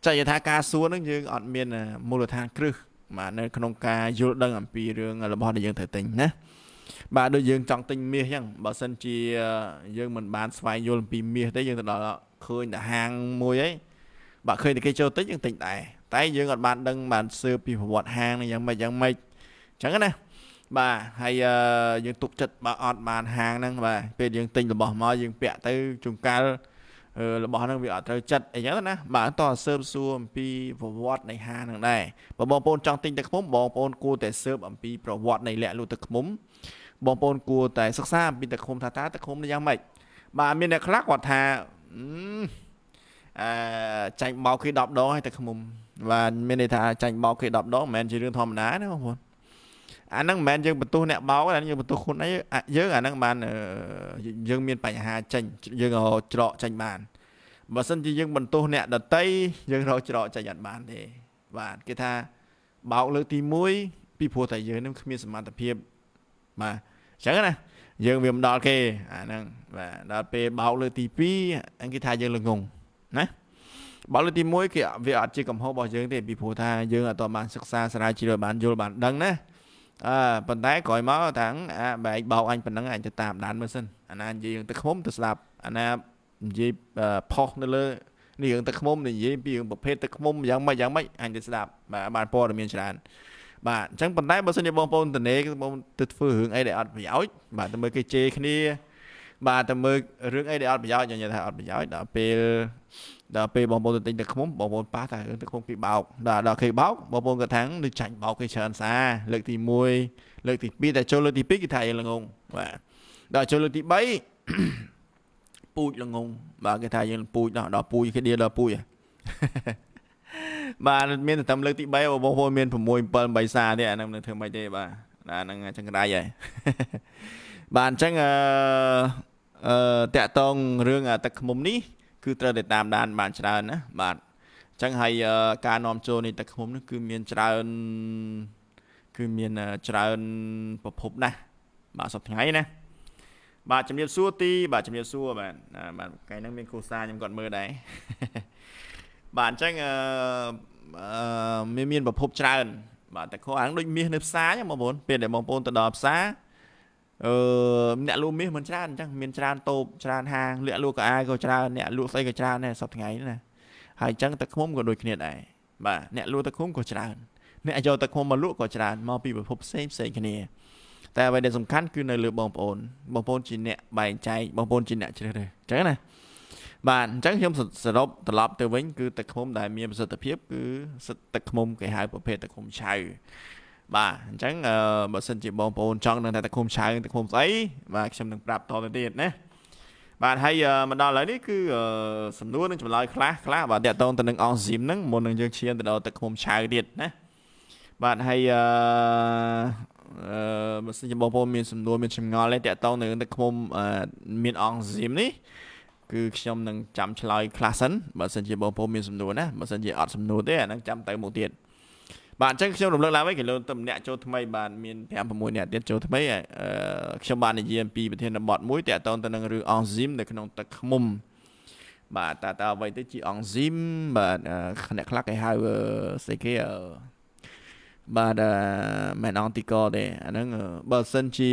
ចែកថាការសួរហ្នឹងយើងអត់មានមូលដ្ឋានគ្រឹះបាទនៅក្នុងការយល់ដឹងអំពីរឿងរបស់ដែលយើងត្រូវទិញណាបាទដូចយើងចង់ទិញមាសអញ្ចឹងបើសិនជាយើងមិនបានស្វែងយល់ពីមាសទេយើងទៅដល់ឃើញតែហាងមួយអីបាទឃើញតែគេចូលទិញយើងទិញដែរតែយើងអត់បានដឹងបានស៊ើបពីប្រវត្តិហាងនេះយ៉ាងម៉េចយ៉ាងម៉េចអញ្ចឹងណាបាទហើយយើងទុកចិត្តបើអត់បានហាងហ្នឹងបាទពេលយើងទិញរបស់មកយើងពាក់ទៅជួនកាល របស់ហ្នឹងវាអត់ត្រូវចិត្តអីចឹងណាបាទតោះស៊ើបសួរអំពីប្រវត្តិនៃហាងហ្នឹងដែរបើបងប្អូនចង់ទិញទឹកឃ្មុំបងប្អូនគួរតែស៊ើបអំពីប្រវត្តិនៃលាក់លក់ទឹកឃ្មុំបងប្អូនគួរតែសិក្សាអំពីទឹកឃុំថាតើទឹកឃុំនេះយ៉ាងម៉េចបាទមានអ្នកខ្លះគាត់ថាអឺចាញ់បោកគេ10ដងហើយទឹកឃុំបាទមានន័យថាចាញ់បោកគេ10ដងមិនមែនជារឿងធម្មតាណាបងប្អូន អាហ្នឹងមិនមែនយើងបន្ទោសអ្នកបោកទេយើងបន្ទោសខ្លួនឯងយើងអាហ្នឹងបានយើងមានបញ្ហាចេញយើងច្រកចេញបានបើមិនជាយើងបន្ទោសអ្នកដតីយើងរកច្រកចេញអត់បានទេបាទគេថាបោកលើកទី1ពីព្រោះតែយើងនឹងគ្មានសមត្ថភាពបាទអញ្ចឹងណាយើងវាមិនដល់គេអាហ្នឹងបាទដល់ពេលបោកលើទី2អង្គគេថាយើងល្ងងណាបោកលើទី1គេវាអត់ជាកំហុសរបស់យើងទេពីព្រោះថាយើងអត់បានសិក្សាស្រាវជ្រាវបានយល់បានដឹងណា អើប៉ុន្តែក្រោយមកថាអាបែកបោកអញប៉ុណ្ណឹងអញទៅតាមដានមើលសិនអាណានិយាយរឿងទឹកឃុំទៅស្ដាប់អាណានិយាយផុសនៅលើនេះរឿងទឹកឃុំនិយាយពីរឿងប្រភេទទឹកឃុំយ៉ាងម៉េចយ៉ាងម៉េចអញទៅស្ដាប់បាទបានព័ត៌មានច្រើនបាទអញ្ចឹងប៉ុន្តែបើសិនជាបងប្អូនតនេបងទៅធ្វើរឿងអីដែលអត់ប្រយោជន៍បាទទៅមើលគេជេរគ្នាបាទទៅមើលរឿងអីដែលអត់ប្រយោជន៍ញ៉ាំថាអត់ប្រយោជន៍ដល់ពេល ដល់ពេលបងប្អូនទៅទិញទឹកខ្មុំបងប្អូនប៉ះតែរឿងទឹកខ្មុំគេបោកដល់ដល់គេបោកបងប្អូនគាត់ថានឹងចាញ់បោកគេច្រើនសាលើកទី1លើកទី2តែចូលលើកទី2គេថាយើងល្ងងបាទដល់ចូលលើកទី3ពូជល្ងងបាទគេថាយើងពូជដល់ដល់ពូជគេដៀដល់ពូជបាទមានតែតាមលើកទី3បងប្អូនមាន6 7 8សាទេអាហ្នឹងនឹងធ្វើមិនទេបាទអាហ្នឹងចង្រៃហើយបាទអញ្ចឹងអឺអឺតាក់តងរឿងទឹកខ្មុំនេះ គឺត្រូវតែតាមដានបានច្រើនណាបាទអញ្ចឹងហើយការនាំចូលនៃទឹកខ្មុំនេះគឺមានច្រើនគឺមានច្រើនប្រភពណាស់បាទសប្តាហ៍ថ្ងៃណាបាទជំរាបសួរទីបាទជំរាបសួរបាទបាទថ្ងៃហ្នឹងមានគ្រូសាខ្ញុំគាត់មើលដែរបាទអញ្ចឹងអឺមានមានប្រភពច្រើនបាទតែខអាងដូចមាសនៅផ្សារអញ្ចឹងបងប្អូនពេលដែលបងប្អូនទៅដល់ផ្សារ អឺអ្នកលក់មាសមិនច្រើនអញ្ចឹងមានច្រើនតូបច្រើនហាងលាក់លក់កៅអៅក៏ច្រើនអ្នកលក់ស្អីក៏ច្រើនដែរសប្តាហ៍ថ្ងៃណាហើយអញ្ចឹងទឹកឃុំក៏ដូចគ្នាដែរបាទអ្នកលក់ទឹកឃុំក៏ច្រើនអ្នកយកទឹកឃុំមកលក់ក៏ច្រើនមកពីប្រភពផ្សេងផ្សេងគ្នាតែអ្វីដែលសំខាន់គឺនៅលើបងប្អូនបងប្អូនជាអ្នកបែងចែកបងប្អូនជាអ្នកជ្រើសរើសអញ្ចឹងណាបាទអញ្ចឹងខ្ញុំសរុបត្រឡប់ទៅវិញគឺទឹកឃុំដែលមានប្រសិទ្ធភាពគឺទឹកឃុំគេហៅប្រភេទទឹកឃុំឆៅ បាទអញ្ចឹងបើសិនជាបងប្អូនចង់ដឹងថាទឹកឃុំឆៅទឹកឃុំស្អីបាទខ្ញុំនឹងប្រាប់តទៅទៀតណាបាទហើយមកដល់ឥឡូវនេះគឺសំណួរនឹងចម្លើយខ្លះខ្លះបាទតកតងទៅនឹងអង់ស៊ីមហ្នឹងមុននឹងយើងឈានទៅដល់ទឹកឃុំឆៅទៀតណាបាទហើយអឺអឺបើសិនជាបងប្អូនមានសំណួរមានចម្ងល់ទេតកតងនៅទឹកឃុំមានអង់ស៊ីមនេះគឺខ្ញុំនឹងចាំឆ្លើយខ្លះសិនបើសិនជាបងប្អូនមានសំណួរណាបើសិនជាអត់សំណួរទេអានឹងចាំទៅមុខទៀត បាទអញ្ចឹងខ្ញុំរំលឹកឡើងវិញគេលើទៅម្នាក់ចូលថ្មីបាទមាន5 6នាក់ទៀតចូលថ្មីខ្ញុំបាននិយាយអំពីប្រធានបទមួយតាក់ទងទៅនឹងរឿងអង់ស៊ីមនៅក្នុងទឹកឃ្មុំបាទតើតើអ្វីទៅជាអង់ស៊ីមបាទអ្នកខ្លះគេហៅស្អីគេបាទមិនអង់ទីកទេអាហ្នឹងបើសិនជា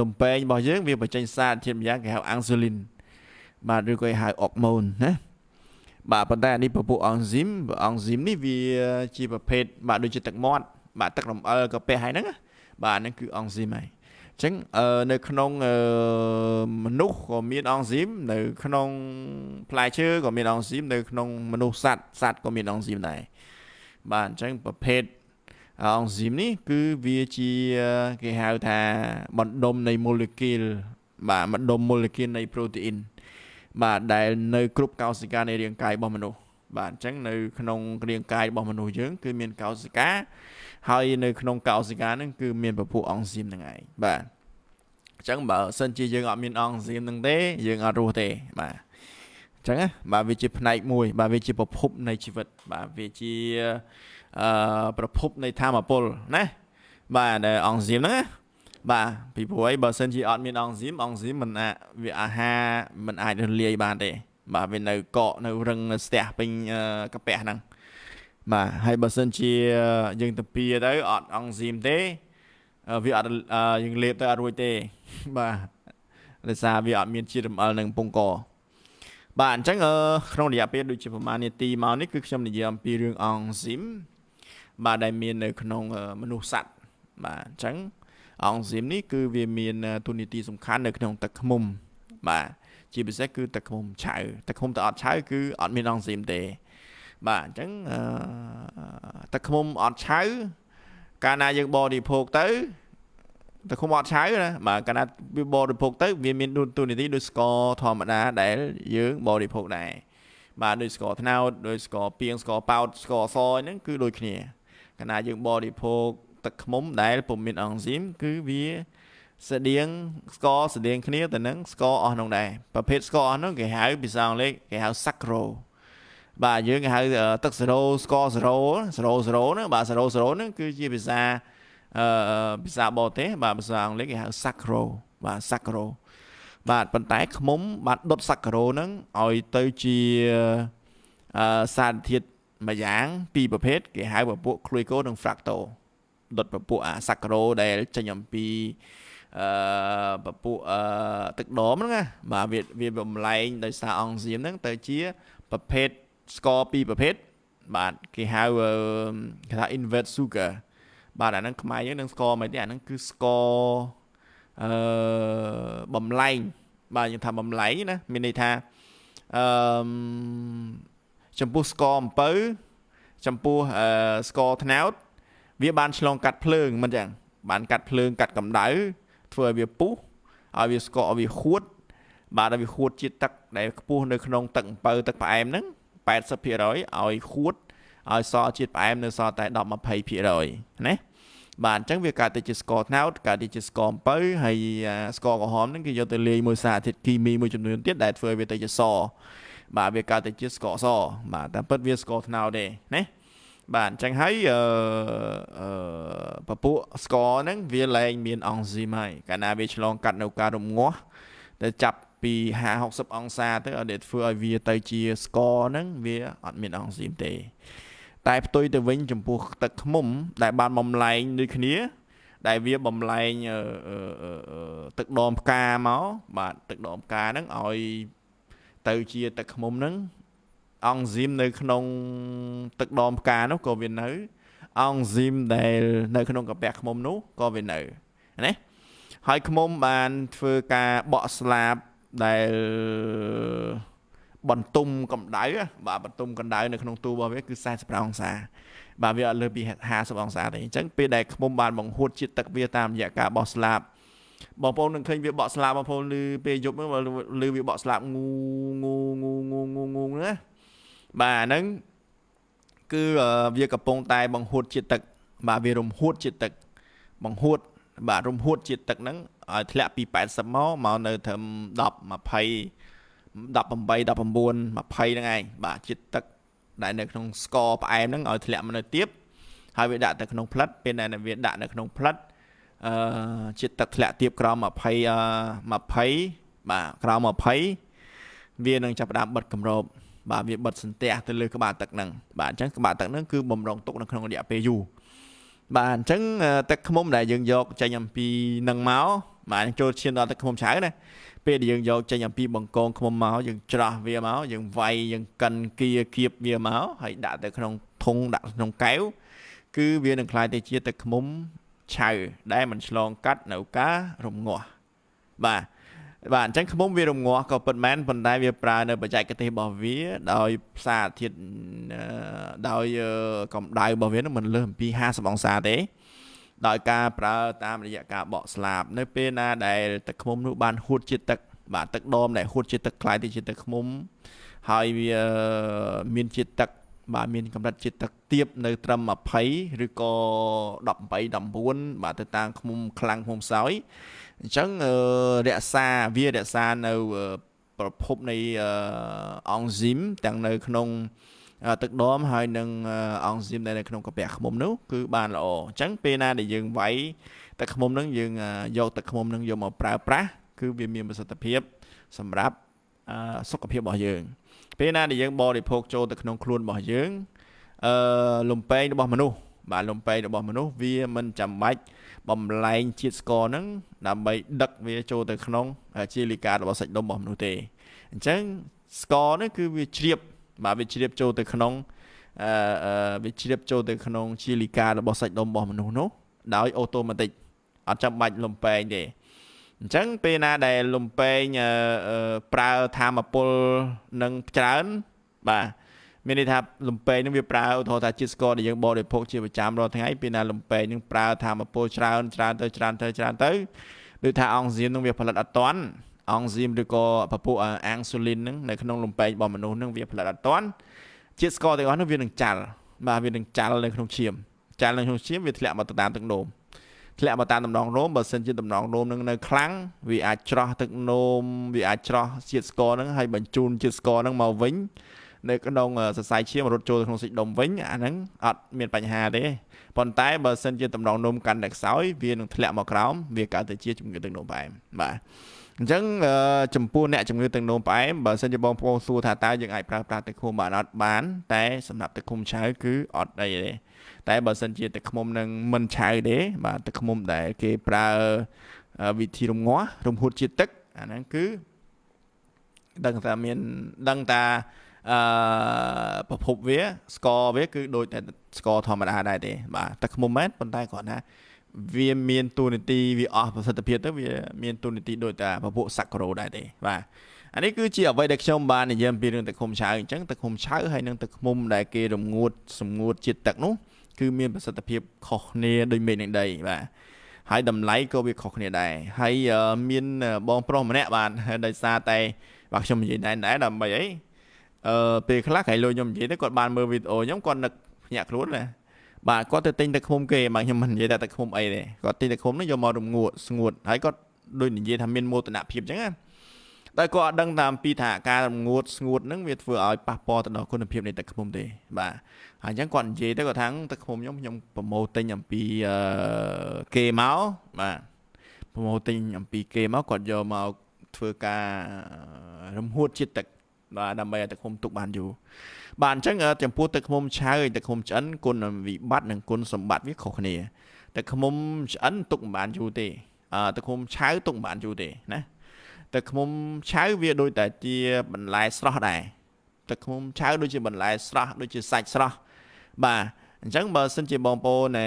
លំពេងរបស់យើងវាបញ្ចេញសារធាតុម្យ៉ាងគេហៅអាំងស៊ូលីនបាទឬក៏គេហៅអុកម៉ូនណា បាទប៉ុន្តែអានេះពពុះអង់ស៊ីមអង់ស៊ីមនេះវាជាប្រភេទបាទដូចជាទឹកមាត់បាទទឹករំអិលកាពះហើយហ្នឹងបាទហ្នឹងគឺអង់ស៊ីមហើយអញ្ចឹងនៅក្នុងមនុស្សក៏មានអង់ស៊ីមនៅក្នុងផ្លែឈើក៏មានអង់ស៊ីមនៅក្នុងមនុស្សសត្វសត្វក៏មានអង់ស៊ីមដែរបាទអញ្ចឹងប្រភេទអង់ស៊ីមនេះគឺវាជាគេហៅថាបណ្ដុំនៃ molecule បាទបណ្ដុំ molecule នៃ protein បាទដែលនៅគ្រប់កោសិកានៃរាងកាយរបស់មនុស្សបាទអញ្ចឹងនៅក្នុងរាងកាយរបស់មនុស្សយើង គឺមានកោសិកាហើយនៅក្នុងកោសិកាហ្នឹងគឺមានពពួកអង់ស៊ីមហ្នឹងឯងបាទអញ្ចឹងបើសិនជាយើងអត់មានអង់ស៊ីមហ្នឹងទេ យើងអត់រស់ទេបាទអញ្ចឹងបាទវាជាផ្នែកមួយ បាទវាជាប្រភពនៃជីវិត បាទវាជាអឺប្រភពនៃធម៌ពលណាបាទដែលអង់ស៊ីមហ្នឹងណា បាទពីព្រោះអីបើសិនជាអត់មានអង់ស៊ីមអង់ស៊ីមមិនអាចវាអាហារមិនអាចរលាយបានទេ បាទវានៅកកនៅរឹងនៅស្ទះពេញកាពះហ្នឹងបាទហើយបើសិនជាយើងទៅពីទៅអត់អង់ស៊ីមទេវាអត់យើងលេបទៅអត់រួចទេបាទដោយសារវាអត់មានជាតិរំអិលនឹងពងកបាទអញ្ចឹងក្នុងរយៈពេលដូចជាប្រហែលនាទីមកនេះគឺខ្ញុំនិយាយអំពីរឿងអង់ស៊ីមបាទដែលមាននៅក្នុងមនុស្សសត្វបាទអញ្ចឹង អង់ស៊ីមនេះគឺវាមានទូនីតិសំខាន់នៅក្នុងទឹកឃ្មុំ បាទជាពិសេសគឺទឹកឃ្មុំឆៅទឹកឃ្មុំទៅអត់ឆៅគឺអត់មានអង់ស៊ីមទេ បាទអញ្ចឹងទឹកឃ្មុំអត់ឆៅកាលណាយើងបរិភោគទៅទឹកឃ្មុំអត់ឆៅណាបាទកាលណាវាបរិភោគទៅវាមានទូនីតិដូចស្ករធម្មតាដែលយើងបរិភោគដែរបាទដូចស្ករត្នោតដូចស្ករពីងស្ករប៉ោតស្ករសហ្នឹងគឺដូចគ្នាកាលណាយើងបរិភោគ ទឹកឃ្មុំដែលពុំមានអង់ស៊ីមគឺវាស្តៀងស្ករស្តៀងគ្នាទៅនឹងស្ករអស់នោះដែរប្រភេទស្ករអស់នោះគេហៅភាសាអង់គ្លេសគេហៅ sacro បាទយើងគេហៅទឹកសេរ៉ូស្ករសេរ៉ូសេរ៉ូសេរ៉ូហ្នឹងបាទសេរ៉ូសេរ៉ូហ្នឹងគឺជាភាសាអឺភាសាបរទេសបាទភាសាអង់គ្លេសគេហៅ sacro បាទ sacro បាទប៉ុន្តែខ្មុំបាទដុត sacro ហ្នឹងឲ្យទៅជាអឺសារធាតុមួយយ៉ាងពីរប្រភេទគេហៅពពួក glucose និង fructose ដុតពពួកអាសាក្រូដែលចេញអំពីអឺពពួកអឺទឹកដមហ្នឹងណាបាទវាវាបំលែងដោយសារអង់ស៊ីមហ្នឹងទៅជាប្រភេទស្ករពីរប្រភេទបាទគេហៅគេថា invert sugar បាទអាហ្នឹងខ្មែរយើងនឹងស្ករមិនទេអាហ្នឹងគឺស្ករអឺបំលែងបាទយើងថាបំលែងណាមានន័យថាអឺចំពោះស្ករអំពៅចំពោះអឺស្ករត្នោត វាបានឆ្លងកាត់ភ្លើងមិនចឹងបានកាត់ភ្លើងកាត់កម្ដៅធ្វើឲ្យវាពុះឲ្យវាស្កកឲ្យវាខួត បាទឲ្យវាខួតជាតិទឹកដែលខ្ពស់នៅក្នុងទឹកអំពៅទឹកផ្អែមហ្នឹង80%ឲ្យខួតឲ្យសល់ជាតិផ្អែមនៅសល់តែ10 20%ណាបាទអញ្ចឹងវាកើតទៅជាស្ករត្នោតកើតទៅជាស្ករអំពៅហើយស្ករក្រហមហ្នឹងគេយកទៅលាយមួយសារធាតុគីមីមួយចំនួនទៀតដែលធ្វើឲ្យវាទៅជាសបាទវាកើតទៅជាស្ករសបាទតែពិតវាស្ករត្នោតទេណា បាទអញ្ចឹងហើយអឺពពួកស្ករហ្នឹងវាលែងមានអង់ស៊ីមហើយកាលណាវាឆ្លងកាត់នៅការរងាស់តែចាប់ពី50 60អង្សាទៅឲ្យធ្វើឲ្យវាទៅជាស្ករហ្នឹងវាអត់មានអង់ស៊ីមទេ តែផ្ទុយទៅវិញចំពោះទឹកខ្មុំ ដែលបានបំលែងដូចគ្នា ដែលវាបំលែងទឹកដមផ្កាមកបាទទឹកដមផ្កាហ្នឹងឲ្យទៅជាទឹកខ្មុំហ្នឹង អង់ស៊ីមនៅក្នុងទឹកដមផ្កានោះក៏វានៅអង់ស៊ីមដែលនៅក្នុងកាពះឃ្មុំនោះក៏វានៅណាហើយឃ្មុំបានធ្វើការបកស្លាបដែលបន្ទុំកម្ដៅបាទបន្ទុំកម្ដៅនៅក្នុងទូរបស់វាគឺ45អង្សាបាទវាអត់លើសពី50អង្សាទេអញ្ចឹងពេលដែលឃ្មុំបានបង្ហួតជាតិទឹកវាតាមរយៈការបោះស្លាបបងប្អូននឹងឃើញវាបកស្លាបបងប្អូនឮពេលយប់ហ្នឹងឮវាបកស្លាបងូងូងូងូងូងូណា បាទហ្នឹងគឺវាកំពុងតែបង្ហួតជាតិទឹក បាទវារំហួតជាតិទឹក បង្ហួត បាទរំហួតជាតិទឹកហ្នឹងឲ្យធ្លាក់ពី80មកមកនៅត្រឹម10 20 18 19 20ហ្នឹងឯងបាទជាតិទឹកដែលនៅក្នុងស្ករផ្អែមហ្នឹងឲ្យធ្លាក់មកនៅទៀបហើយវាដាក់ទៅក្នុងផ្លិតពេលដែលវាដាក់នៅក្នុងផ្លិតអឺជាតិទឹកធ្លាក់ទៀបក្រោម20 20បាទក្រោម20វានឹងចាប់ផ្ដើមបិទគម្រប បាទវាបិទសន្ទះទៅលើក្បាលទឹកហ្នឹងបាទអញ្ចឹងក្បាលទឹកហ្នឹងគឺបំរុងទុកនៅក្នុងរយៈពេលយូរបាទអញ្ចឹងទឹកខ្មុំដែលយើងយកចេញអំពីនឹងមកបាទចូលឈានដល់ទឹកខ្មុំឆៅណាពេលដែលយើងយកចេញអំពីបង្កងឃុំមកយើងច្រោះវាមកយើងវាយយើងកិនគៀគៀបវាមកហើយដាក់ទៅក្នុងធុងដាក់ក្នុងកែវគឺវានឹងคล้ายទៅជាទឹកឃុំឆៅដែលมันឆ្លងកាត់នៅការរំងាស់បាទ បាទអញ្ចឹងខ្មុំវារងាស់ក៏ពិតមែនប៉ុន្តែវាប្រើនៅបច្ចេកទេសរបស់វា ដោយផ្សារធាតុដោយកម្ដៅរបស់វានឹងមិនលើសអំពី50អង្សាទេដោយការប្រើតាមរយៈការបកស្លាប នៅពេលណាដែលទឹកខ្មុំនោះបានហួតជាទឹកបាទទឹកដមដែលហួតជាទឹកខ្លាយទៅជាទឹកខ្មុំហើយវាមានជាតិទឹកបាទមានកម្រិតជាតិទឹកទាបនៅត្រឹម20ឬក៏18 19បាទទៅតាមឃុំខ្លាំងឃុំសោយ អញ្ចឹងរក្សាវារក្សានៅប្រភពនៃអង់ស៊ីមទាំងនៅក្នុងទឹកដមហើយនឹងអង់ស៊ីមដែលនៅក្នុងកាពះឃ្មុំនោះគឺបានល្អអញ្ចឹងពេលណាដែលយើងវាយទឹកឃ្មុំនឹងយើងយកទឹកឃ្មុំនឹងយកមកប្រើប្រាស់គឺវាមានប្រសិទ្ធភាពសម្រាប់សុខភាពរបស់យើង ពេលណាដែលយើងបរិភោគចូលទៅក្នុងខ្លួនរបស់យើងអឺលំពេងរបស់មនុស្សបាទលំពេងរបស់មនុស្សវាមិនចាំបាច់ បំលែងជាតិស្ករហ្នឹងដើម្បីដឹកវាចូលទៅក្នុងជាលីការបស់សាច់ដុំរបស់មនុស្សទេអញ្ចឹងស្ករនេះគឺវាជ្រាបបាទវាជ្រាបចូលទៅក្នុងអឺវាជ្រាបចូលទៅក្នុងជាលីការបស់សាច់ដុំរបស់មនុស្សនោះដោយអូតូម៉ាទិកអត់ចាំបាច់លំពេងទេអញ្ចឹងពេលណាដែលលំពេងប្រើធម្មពលនឹងច្រើនបាទ មានន័យថាលំពេងនឹងវាប្រើឧទាហរណ៍ថាជាតិស្ករដែលយើងបរិភោគជាប្រចាំរាល់ថ្ងៃពេលណាលំពេងនឹងប្រើធម្មពលច្រើនច្រើនទៅច្រើនទៅច្រើនទៅដូចថាអង់ស៊ីមនឹងវាផលិតអត់តាន់អង់ស៊ីមឬក៏ពពុះអាំងស៊ូលីនហ្នឹងនៅក្នុងលំពេងរបស់មនុស្សហ្នឹងវាផលិតអត់តាន់ជាតិស្ករទាំងអស់ហ្នឹងវានឹងចាល់បាទវានឹងចាល់នៅក្នុងឈាមចាល់នៅក្នុងឈាមវាធ្លាក់មកទៅតាមទឹកនោមធ្លាក់មកតាមតំណងរោមបើសិនជាតំណងរោមនឹងនៅខ្លាំងវាអាចច្រោះទឹកនោមវាអាចច្រោះជាតិស្ករហ្នឹងហើយបញ្ជូនជាតិស្ករហ្នឹងមកវិញ នៅក្នុងសរសៃឈាមរត់ចូលទៅក្នុងសាច់ដុំវិញអាហ្នឹងអត់មានបញ្ហាទេប៉ុន្តែបើសិនជាតំណងនោមកាន់តែខ្សោយវានឹងធ្លាក់មកក្រោមវាកើតទៅជាជំងឺទឹកនោមផ្អែមបាទអញ្ចឹងចំពោះអ្នកជំងឺទឹកនោមផ្អែមបើសិនជាបងប្អូនសួរថាតើយើងអាចប្រើប្រាស់ទឹកឃុំបានអត់បាន តែសម្រាប់ទឹកឃុំឆៅគឺអត់អីទេតែបើសិនជាទឹកឃុំនឹងមិនឆៅទេបាទទឹកឃុំដែលគេប្រើវិធីរំងាស់រំហួតជាតិទឹកអាហ្នឹងគឺដឹងថាមានដឹងថា អឺប្រភពវា ស្ករវាគឺដូចតែស្ករធម្មតាដែរទេ បាទទឹកឃុំមែនប៉ុន្តែគ្រាន់ថាវាមានទូនាទីវាអស់ប្រសិទ្ធភាពទៅវាមានទូនាទីដូចតែពពួកសាក់ក្រូដែរទេបាទអានេះគឺជាអ្វីដែលខ្ញុំបាននិយាយអំពីរឿងទឹកឃុំឆៅអញ្ចឹងទឹកឃុំឆៅហើយនឹងទឹកឃុំដែលគេរងួតសម្ងួតជាតិទឹកនោះគឺមានប្រសិទ្ធភាពខុសគ្នាដូចមេឃនឹងដីបាទហើយតម្លៃក៏វាខុសគ្នាដែរហើយមានបងប្រុសម្នាក់បានដោយសារតែបាទខ្ញុំនិយាយដែរដែរដើម្បីអី អឺពេលខ្លះក្រៃលុយខ្ញុំនិយាយទៅគាត់បានមើលវីដេអូខ្ញុំគាត់នឹកភ្ញាក់ខ្លួនណាបាទគាត់ទៅទិញទឹកឃុំគេបាទខ្ញុំមិននិយាយថាទឹកឃុំអីទេគាត់ទិញទឹកឃុំនេះយកមករងួតស្ងួតហើយគាត់ដូចនិយាយថាមានមោទនភាពអញ្ចឹងណាតែគាត់អត់ដឹងតាមពីថាការរងួតស្ងួតហ្នឹងវាធ្វើឲ្យប៉ះពាល់ទៅដល់គុណភាពនៃទឹកឃុំទេបាទហើយអញ្ចឹងគាត់និយាយទៅគាត់ថាទឹកឃុំខ្ញុំខ្ញុំប្រម៉ូទិញអំពីគេមកបាទប្រម៉ូទិញអំពីគេមកគាត់យកមកធ្វើការរំហួតជាតិទឹកបាទ ដើម្បីឲ្យទឹកឃុំទុកបានយូរបាទអញ្ចឹងចំពោះទឹកឃ្មុំឆៅទឹកឃ្មុំឆ្អិនគុណវិបត្តិនិងគុណសម្បត្តិវាខុសគ្នាទឹកឃ្មុំឆ្អិនទុកមិនបានយូរទេអឺទឹកឃ្មុំឆៅទុកមិនបានយូរទេណាទឹកឃ្មុំឆៅវាដូចតែជាបន្លែស្រស់ដែរទឹកឃ្មុំឆៅដូចជាបន្លែស្រស់ដូចជាសាច់ស្រស់បាទអញ្ចឹងបើសិនជាបងប្អូន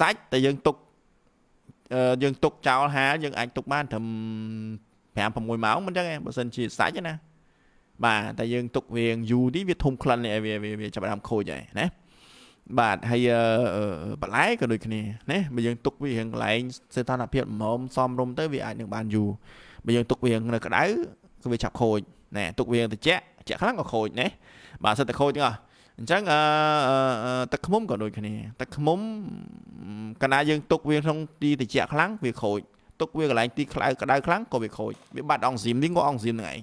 សាច់តែយើងទុកយើងទុកចោលហាលយើងអាចទុកបានត្រឹម5 6ម៉ោងមិនចឹងឯងបើសិនជាសាច់ណា បាទតែយើងទុកវាយូរទីវាធំក្លិនវាវាចាប់ដើមខូចហើយណាបាទហើយបន្លែក៏ដូចគ្នាណាបើយើងទុកវារៀងកន្លែងសេតនភាពល្មមសមរម្យទៅវាអាចនឹងបានយូរបើយើងទុកវានៅក្តៅគឺវាចាប់ខូចណែទុកវាត្រជាក់ត្រជាក់ខ្លាំងក៏ខូចណាបាទសិតតែខូចទាំងអស់អញ្ចឹងអឺទឹកខ្មុំក៏ដូចគ្នាទឹកខ្មុំកាលណាយើងទុកវាក្នុងទីត្រជាក់ខ្លាំងវាខូចទុកវាកន្លែងទីក្តៅក្តៅខ្លាំងក៏វាខូចវាបាត់អង់ស៊ីមនេះក៏អង់ស៊ីមហ្នឹងឯង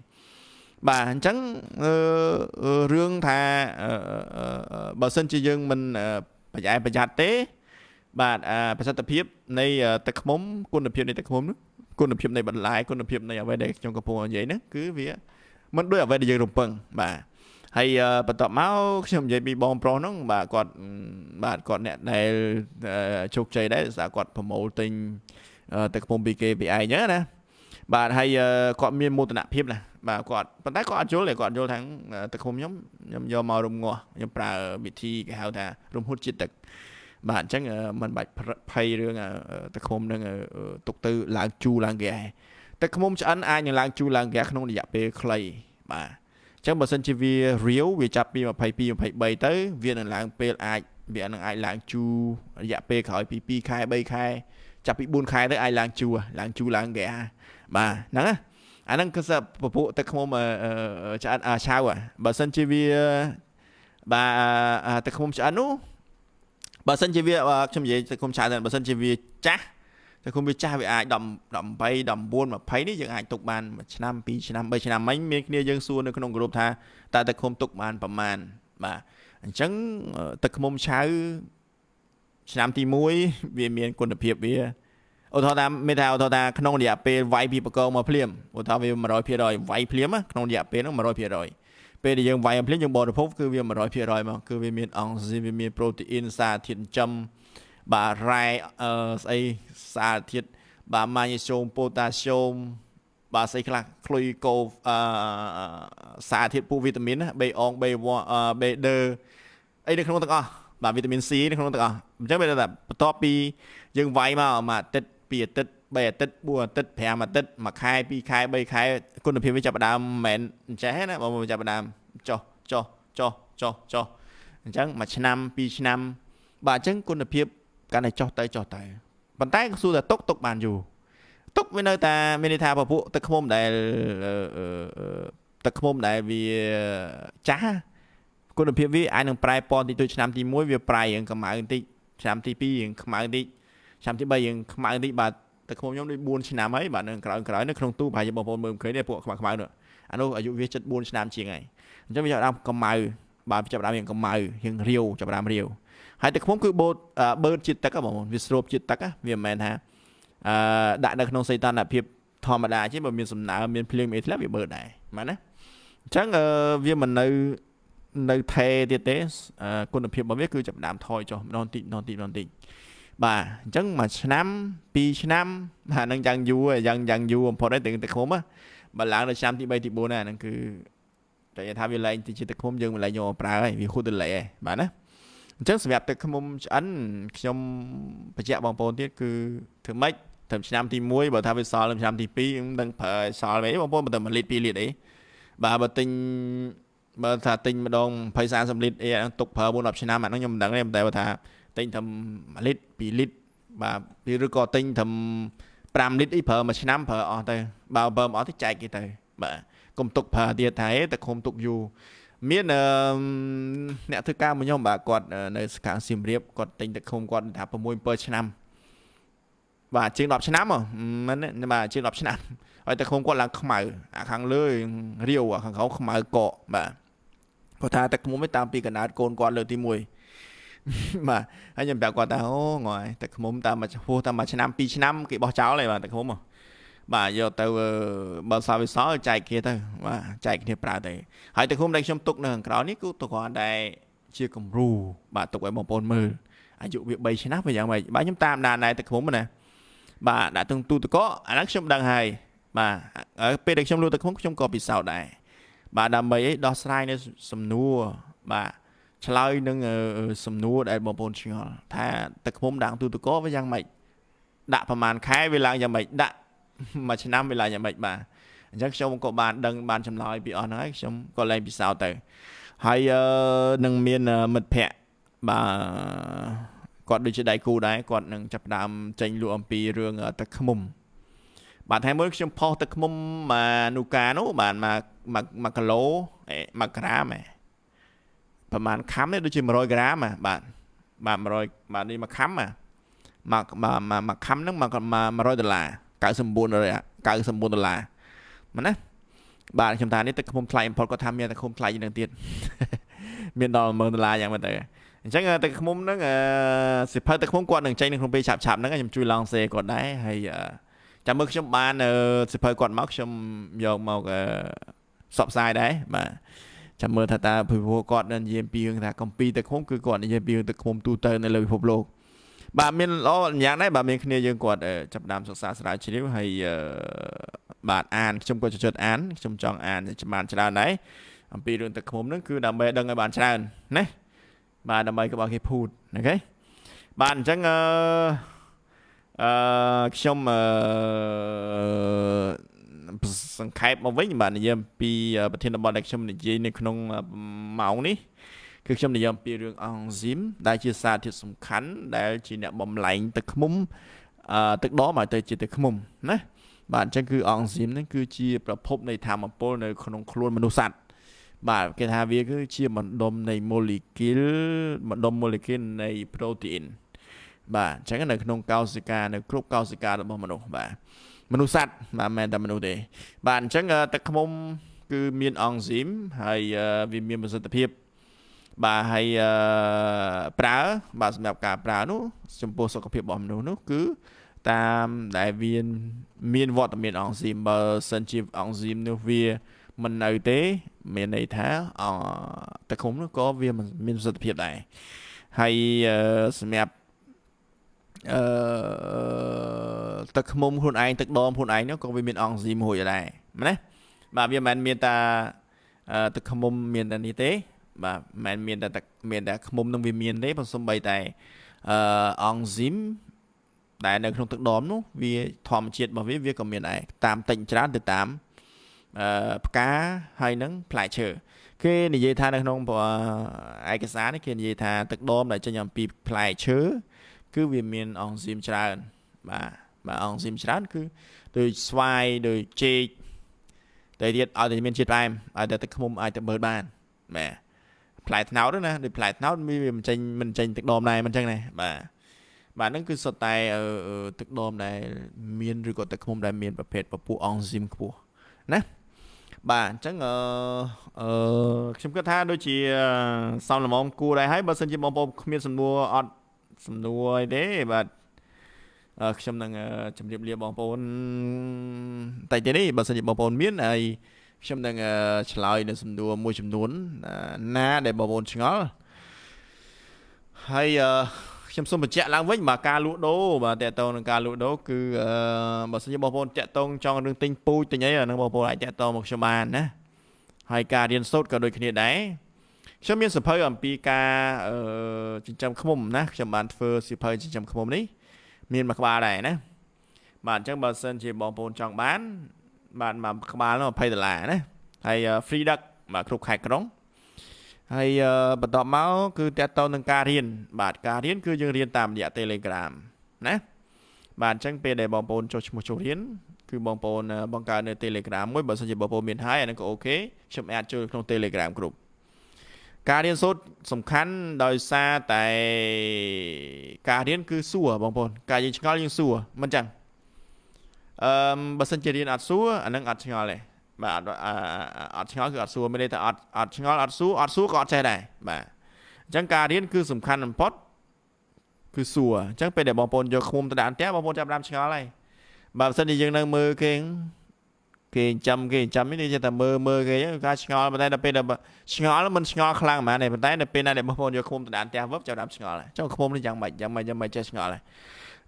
បាទអញ្ចឹងរឿងថាបើសិនជាយើងមិនប្រយ័ត្នប្រយ័ត្នទេ បាទប្រសិទ្ធភាពនៃទឹកឃ្មុំគុណភាពនៃទឹកឃ្មុំគុណភាពនៃបន្លែគុណភាពនៃអ្វីដែលខ្ញុំកំពុងនិយាយហ្នឹងគឺវាមិនដូចអ្វីដែលយើងរំពឹងបាទហើយបន្ទាប់មកខ្ញុំនិយាយពីបងប្រុសហ្នឹងបាទគាត់បាទគាត់អ្នកដែលជោគជ័យដែរស្អាគាត់ប្រមូលទិញទឹកឃ្មុំពីគេពីឯងហ្នឹងណាបាទហើយគាត់មានមោទនភាពណា បាទគាត់ប៉ុន្តែគាត់អត់យល់ទេគាត់យល់ថាទឹកឃុំខ្ញុំខ្ញុំយកមករំងាស់ខ្ញុំប្រើវិធីគេហៅថារំហួតជាតិទឹកបាទអញ្ចឹងมันបាច់ភ័យរឿងទឹកឃុំនឹងទុកទៅឡើងជូរឡើងហ្គាទឹកឃុំឆ្អិនអាចនឹងឡើងជូរឡើងហ្គាក្នុងរយៈពេលខ្លីបាទអញ្ចឹងបើសិនជាវារាវវាចាប់ពី22 23ទៅវានឹងឡើងពេលអាចវានឹងអាចឡើងជូររយៈពេលក្រោយពី2ខែ3ខែចាប់ពី4ខែទៅអាចឡើងជូរឡើងជូរឡើងហ្គាបាទហ្នឹងណា អាហ្នឹងគឺពពួកទឹកឃ្មុំឆ្អិនឆៅបើសិនជាវាបាទទឹកឃ្មុំឆ្អិននោះបើសិនជាវាខ្ញុំនិយាយទឹកឃ្មុំឆៅបើសិនជាវាចាស់ទឹកឃុំវាចាស់វាអាច10 18 19 20នេះយើងអាចទុកបាន1ឆ្នាំ2ឆ្នាំ3ឆ្នាំមិញមានគ្នាយើងសួរនៅក្នុងក្រុមថាតើទឹកឃុំទុកបានប្រមាណបាទអញ្ចឹងទឹកឃុំឆៅឆ្នាំទី1វាមានគុណភាពវា ឧទាហរណ៍ថាមានថាឧទាហរណ៍ថាក្នុងរយៈពេលវាយពីបកមកភ្លាមឧទាហរណ៍វា100%វាយភ្លាមក្នុងរយៈពេលហ្នឹង100%ពេលដែលយើងវាយភ្លាមយើងបរិភោគគឺវា100%មកគឺវាមានអង់ស៊ីមវាមានប្រូតេអ៊ីនសារធាតុចិញ្ចឹមបាទរ៉ែស្អីសារធាតុបាទម៉ាញ៉េស្យូមប៉ូតាស្យូមបាទស្អីខ្លះក្លុយកូអឺសារធាតុពូវីតាមីនណាបេអងបេបេដឺអីនៅក្នុងទាំងអស់បាទវីតាមីន C នៅក្នុងទាំងអស់អញ្ចឹងវាថាបន្ទាប់ពីយើងវាយមកមួយអាទិត្យ 2អាទិត្យ3អាទិត្យ4អាទិត្យ5អាទិត្យមួយខែ2ខែ3ខែគុណភាពវាចាប់ផ្ដើមមិនមែនអញ្ចេះណាបងប្អូនចាប់ផ្ដើមចុះចុះចុះចុះចុះអញ្ចឹងមួយឆ្នាំ2ឆ្នាំ បាទអញ្ចឹងគុណភាពកាន់តែចុះទៅចុះទៅប៉ុន្តែក៏សួរថាទុកទុកបានយូរទុកវានៅតែមានន័យថាពពួកទឹកឃ្មុំដែលទឹកឃ្មុំដែលវាចាស់គុណភាពវាអាចនឹងប្រែពណ៌តិចតួចឆ្នាំទី1វាប្រែរឿងកម្ៅបន្តិចឆ្នាំទី2រឿងខ្មៅបន្តិច ឆ្នាំទី3យើងខ្មៅតិចបាទតែខ្ញុំខ្ញុំដូច4ឆ្នាំហើយបាទនៅក្រោយក្រោយនៅក្នុងទូប្រហែលជាបងប្អូនមើលមិនឃើញទេពួកខ្មៅខ្មៅនោះអានោះអាយុវាចិត្ត4ឆ្នាំជាងហើយអញ្ចឹងវាចាប់ដើមកម្ៅបាទចាប់ដើមរៀងកម្ៅរៀងរាវចាប់ដើមរាវហើយទឹកខ្ញុំគឺបូតបឺតជាតិទឹកបងប្អូនវាស្រូបជាតិទឹកវាមិនមែនថាអឺដាក់នៅក្នុងសីតុណ្ហភាពធម្មតាទេបើមានសំណើមមានភ្លៀងអីធ្លាប់វាបឺតដែរមែនណាអញ្ចឹងវាមិននៅនៅថេទៀតទេគុណភាពរបស់វាគឺចាប់ដើមថយចុះម្ដងតិចម្ដងតិចម្ដងតិច បាទអញ្ចឹងមួយឆ្នាំពីរឆ្នាំអានឹងយ៉ាងយូរយ៉ាងយ៉ាងយូរបំផុតហើយទាំងទឹកឃុំបើឡើងដល់ឆ្នាំទី3ទី4ណាហ្នឹងគឺតែថាវាលែងទីជាទឹកឃុំយើងមិនលែងយកមកប្រើហើយវាហួសទៅលេបាទណាអញ្ចឹងសម្រាប់ទឹកឃុំឆ្អិនខ្ញុំបញ្ជាក់បងប្អូនទៀតគឺធ្វើម៉េចត្រឹមឆ្នាំទី1បើថាវាសល់ឆ្នាំទី2ខ្ញុំដឹងប្រើសល់វិញបងប្អូនបើតែ1លីត្រ2លីត្រអីបាទបើទិញបើថាទិញម្ដង20 30លីត្រអីទុកប្រើ4 10ឆ្នាំអាហ្នឹងខ្ញុំមិនដឹងទេតែបើថា ទិញត្រឹម1លីត្រ2លីត្របាទឬក៏ទិញត្រឹម5លីត្រអីប្រើមួយឆ្នាំប្រើអស់ទៅបើបើមិនអស់ទៅចែកគេទៅ បាទកុំទុកប្រើទៀតថាតែគុំទុកយូរមានអ្នកធ្វើការមួយខ្ញុំបាទគាត់នៅសកាងសៀមរាបគាត់ទិញទឹកឃុំគាត់ថា6 7ឆ្នាំបាទជាង10ឆ្នាំមិនបាទជាង10ឆ្នាំហើយទឹកឃុំគាត់ឡើងខ្មៅអាខាងលើរាវអាខាងក្រោមខ្មៅកកបាទគាត់ថាទឹកឃុំឯតាមពីកណ្ដាលកូនគាត់លើកទី1 បាទហើយខ្ញុំប្រាប់គាត់ថាអូងយទឹកឃុំតាមមួយហួសតាមមួយឆ្នាំ2ឆ្នាំគេបោះចោលហើយបាទទឹកឃុំបាទយកទៅបើសល់វាសល់ចែកគ្នាទៅបាទចែកគ្នាប្រើទៅហើយទឹកឃុំដែលខ្ញុំទុកនៅខាងក្រៅនេះគឺទៅគ្រាន់តែជាគំរូបាទទុកឲ្យបងប្អូនមើលអាយុវា3ឆ្នាំវាយ៉ាងម៉េចបាទខ្ញុំតាមដានដែរទឹកឃុំណាបាទដាក់ទាំងទូទឹកកកអាហ្នឹងខ្ញុំដឹងហើយបាទពេលដែលខ្ញុំលក់ទឹកឃុំខ្ញុំក៏ពិសោធន៍ដែរបាទដើម្បីឲ្យដោះស្រាយនៅសំណួរបាទ ឆ្លើយនឹងសំណួរដែលបងប្អូនឆ្ងល់ថាទឹកឃ្មុំដាំងទូទឹកកវាយ៉ាងម៉េចដាក់ប្រហែលខែវាឡើងយ៉ាងម៉េចដាក់មួយឆ្នាំវាឡើងយ៉ាងម៉េចបាទអញ្ចឹងខ្ញុំក៏បានដឹងបានចម្លើយពីអស់ហ្នឹងហើយខ្ញុំក៏លែងពិសោធន៍ទៅហើយនឹងមានមិត្តភ័ក្តិបាទគាត់ដូចជាដៃគូដែរគាត់នឹងចាប់ផ្ដើមចេញលក់អំពីរឿងទឹកឃ្មុំបាទថ្ងៃមុនខ្ញុំផុសទឹកឃ្មុំមកនូកានោះបាទមក1គីឡូ1ក្រាមឯង ប្រហែលខាំនេះដូចជា100ក្រាមបាទបាទ100បាទនេះមួយខាំមកមកមកខាំហ្នឹងមក100ដុល្លារ99 99ដុល្លារមែនណាបាទខ្ញុំថានេះទឹកឃ្មុំថ្លៃ import គាត់ថាមានទឹកឃ្មុំថ្លៃជាងនឹងទៀតមានដល់10000ដុល្លារយ៉ាងមែនតើអញ្ចឹងទឹកឃ្មុំហ្នឹងសិភៅទឹកឃ្មុំគាត់នឹងចេញនៅក្នុងពេលឆាប់ឆាប់ហ្នឹងខ្ញុំជួយឡងសេគាត់ដែរហើយចាំមើលខ្ញុំបានសិភៅគាត់មកខ្ញុំយកមកសបផ្សាយដែរបាទ ចាំមើលថាតើពិភពគាត់នឹងនិយាយពីរឿងថាកំពីទឹកឃុំគឺគាត់និយាយពីរឿងទឹកឃុំទូទៅនៅលើពិភពលោកបាទមានល្អយ៉ាងដែរបាទមានគ្នាយើងគាត់ចាប់ដើមសិក្សាស្រាវជ្រាវហើយបាទអានខ្ញុំក៏ចិត្តអានខ្ញុំចង់អានច្បាស់ច្រើនដែរអំពីរឿងទឹកឃុំហ្នឹងគឺដើម្បីដឹងឲ្យបានច្រើនណាបាទដើម្បីកុំឲ្យគេភូតអូខេបាទអញ្ចឹងអឺអឺខ្ញុំអឺ សង្ខេបមកវិញបាទនិយាយអំពីប្រធានបទដែលខ្ញុំនិយាយនៅក្នុងម៉ោងនេះគឺខ្ញុំនិយាយអំពីរឿងអង់ស៊ីមដែលជាសារធាតុសំខាន់ដែលជាអ្នកបំលែងទឹកឃ្មុំអឺទឹកដមឲ្យទៅជាទឹកឃ្មុំណាបាទអញ្ចឹងគឺអង់ស៊ីមហ្នឹងគឺជាប្រភពនៃធម្មពលនៅក្នុងខ្លួនមនុស្សសត្វបាទគេថាវាគឺជាបណ្ដុំនៃ molecule បណ្ដុំ molecule នៃ protein បាទអញ្ចឹងនៅក្នុងកោសិកានៅគ្រប់កោសិការបស់មនុស្សបាទ មនុស្សសត្វបាទមិនតែមនុស្សទេ បាទអញ្ចឹងទឹកឃ្មុំគឺមានអង់ស៊ីមហើយវាមានប្រសិទ្ធភាពបាទហើយប្រើ បាទសម្រាប់ការប្រើនោះចំពោះសុខភាពរបស់មនុស្សនោះគឺតាមដែលវាមានវត្តមានអង់ស៊ីមបើសិនជាអង់ស៊ីមនោះវាមិននៅទេ មានន័យថាអទឹកឃុំនោះក៏វាមានប្រសិទ្ធភាពដែរហើយសម្រាប់ អឺទឹកខ្មុំខ្លួនឯងទឹកដមខ្លួនឯងនោះក៏វាមានអង់ស៊ីមមួយដែរណាបាទវាមិនមែនមានតែទឹកខ្មុំមានតែនេះទេបាទមិនមែនមានតែទឹកមានតែខ្មុំនឹងវាមានទេប៉ុន្តែសំបីតែអឺអង់ស៊ីមដែលនៅក្នុងទឹកដមនោះវាធម្មជាតិរបស់វាវាក៏មានដែរតាមតិចច្រើនទៅតាមអឺផ្កាហើយនឹងផ្លែឈើគេនិយាយថានៅក្នុងឯកសារនេះគេនិយាយថាទឹកដមដែលចេញអំពីផ្លែឈើ គឺវាមានអង់ស៊ីមច្រើន បាទបាទអង់ស៊ីមច្រើន គឺដូចស្វាយដូចចេកតែទៀតឲ្យតែមានជាតិផ្អែមឲ្យតែទឹកឃ្មុំអាចទៅមើលបានបាទផ្លែត្នោតណាដូចផ្លែត្នោតវាមិនចេញមិនចេញទឹកដមដែរមិនចឹងណាបាទបាទហ្នឹងគឺសុទ្ធតែទឹកដមដែលមានឬក៏ទឹកឃ្មុំដែលមានប្រភេទពពុះអង់ស៊ីមខ្ពស់ណាបាទអញ្ចឹងអឺអឺខ្ញុំគិតថាដូចជាសំលមមគួរដែរហើយបើសិនជាបងប្អូនគ្មានសំណួរអត់ សំណួរអីទេបាទខ្ញុំនឹងជម្រាបលាបងប្អូនតែទៀតនេះបើសិនជាបងប្អូនមានហើយខ្ញុំនឹងឆ្លើយនៅសំណួរមួយចំនួនណាដែលបងប្អូនឆ្ងល់ហើយខ្ញុំសូមបញ្ជាក់ឡើងវិញបាទការលក់ដូរបាទតកតងនឹងការលក់ដូរគឺបើសិនជាបងប្អូនតាក់តងចង់រឿងទិញពូជទិញអីអានឹងបងប្អូនអាចតាក់តងមកខ្ញុំបានណាហើយការរៀនសូត្រក៏ដូចគ្នាដែរ ខ្ញុំមានសភៅអំពីការចិញ្ចឹមឃ្មុំណាខ្ញុំបានធ្វើសភៅចិញ្ចឹមឃ្មុំនេះ មានមួយក្បាលដែរណាបាទអញ្ចឹងបើសិនជាបងប្អូនចង់បាន បាទមួយក្បាលនោះ20ដុល្លារណាហើយ free ដឹកបាទគ្រប់ខេត្តក្រុងហើយបន្ទាប់មកគឺតកតទៅនឹងការរៀនបាទការរៀនគឺយើងរៀនតាមរយៈ Telegram ណាបាទអញ្ចឹងពេលដែលបងប្អូនចុះឈ្មោះចូលរៀនគឺបងប្អូនបង្កើតនៅ Telegram មួយបើសិនជាបងប្អូនមានហើយអានឹងក៏អូខេខ្ញុំអាចចូលក្នុង Telegram គ្រប់ ការរៀនសូត្រសំខាន់ដោយសារតែការរៀនគឺសួរបងប្អូនការយើងឆ្ងល់យើងសួរមិនចឹងអឺបើសិនជារៀនអត់សួរអានឹងអត់ឆ្ងល់ទេបាទអត់អត់ឆ្ងល់គឺអត់សួរមានន័យថាអត់អត់ឆ្ងល់អត់សួរអត់សួរក៏អត់ចេះដែរបាទអញ្ចឹងការរៀនគឺសំខាន់បំផុតគឺសួរអញ្ចឹងពេលដែលបងប្អូនយកឃុំទៅដាក់ផ្ទះបងប្អូនចាប់ដើមឆ្ងល់ហើយបើមិនសិនជាយើងនៅមើលគេ គេចាំគេចាំនេះគេតែមើលមើលគេការឆ្ងល់ប៉ុន្តែដល់ពេលដល់ឆ្ងល់មិនឆ្ងល់ខ្លាំងហ្មងទេប៉ុន្តែដល់ពេលណាដែលបងប្អូនយកឃុំទៅដានផ្ទះវឹបចាប់ដើមឆ្ងល់ចុះឃុំនេះយ៉ាងម៉េចយ៉ាងម៉េចយ៉ាងម៉េចចេះឆ្ងល់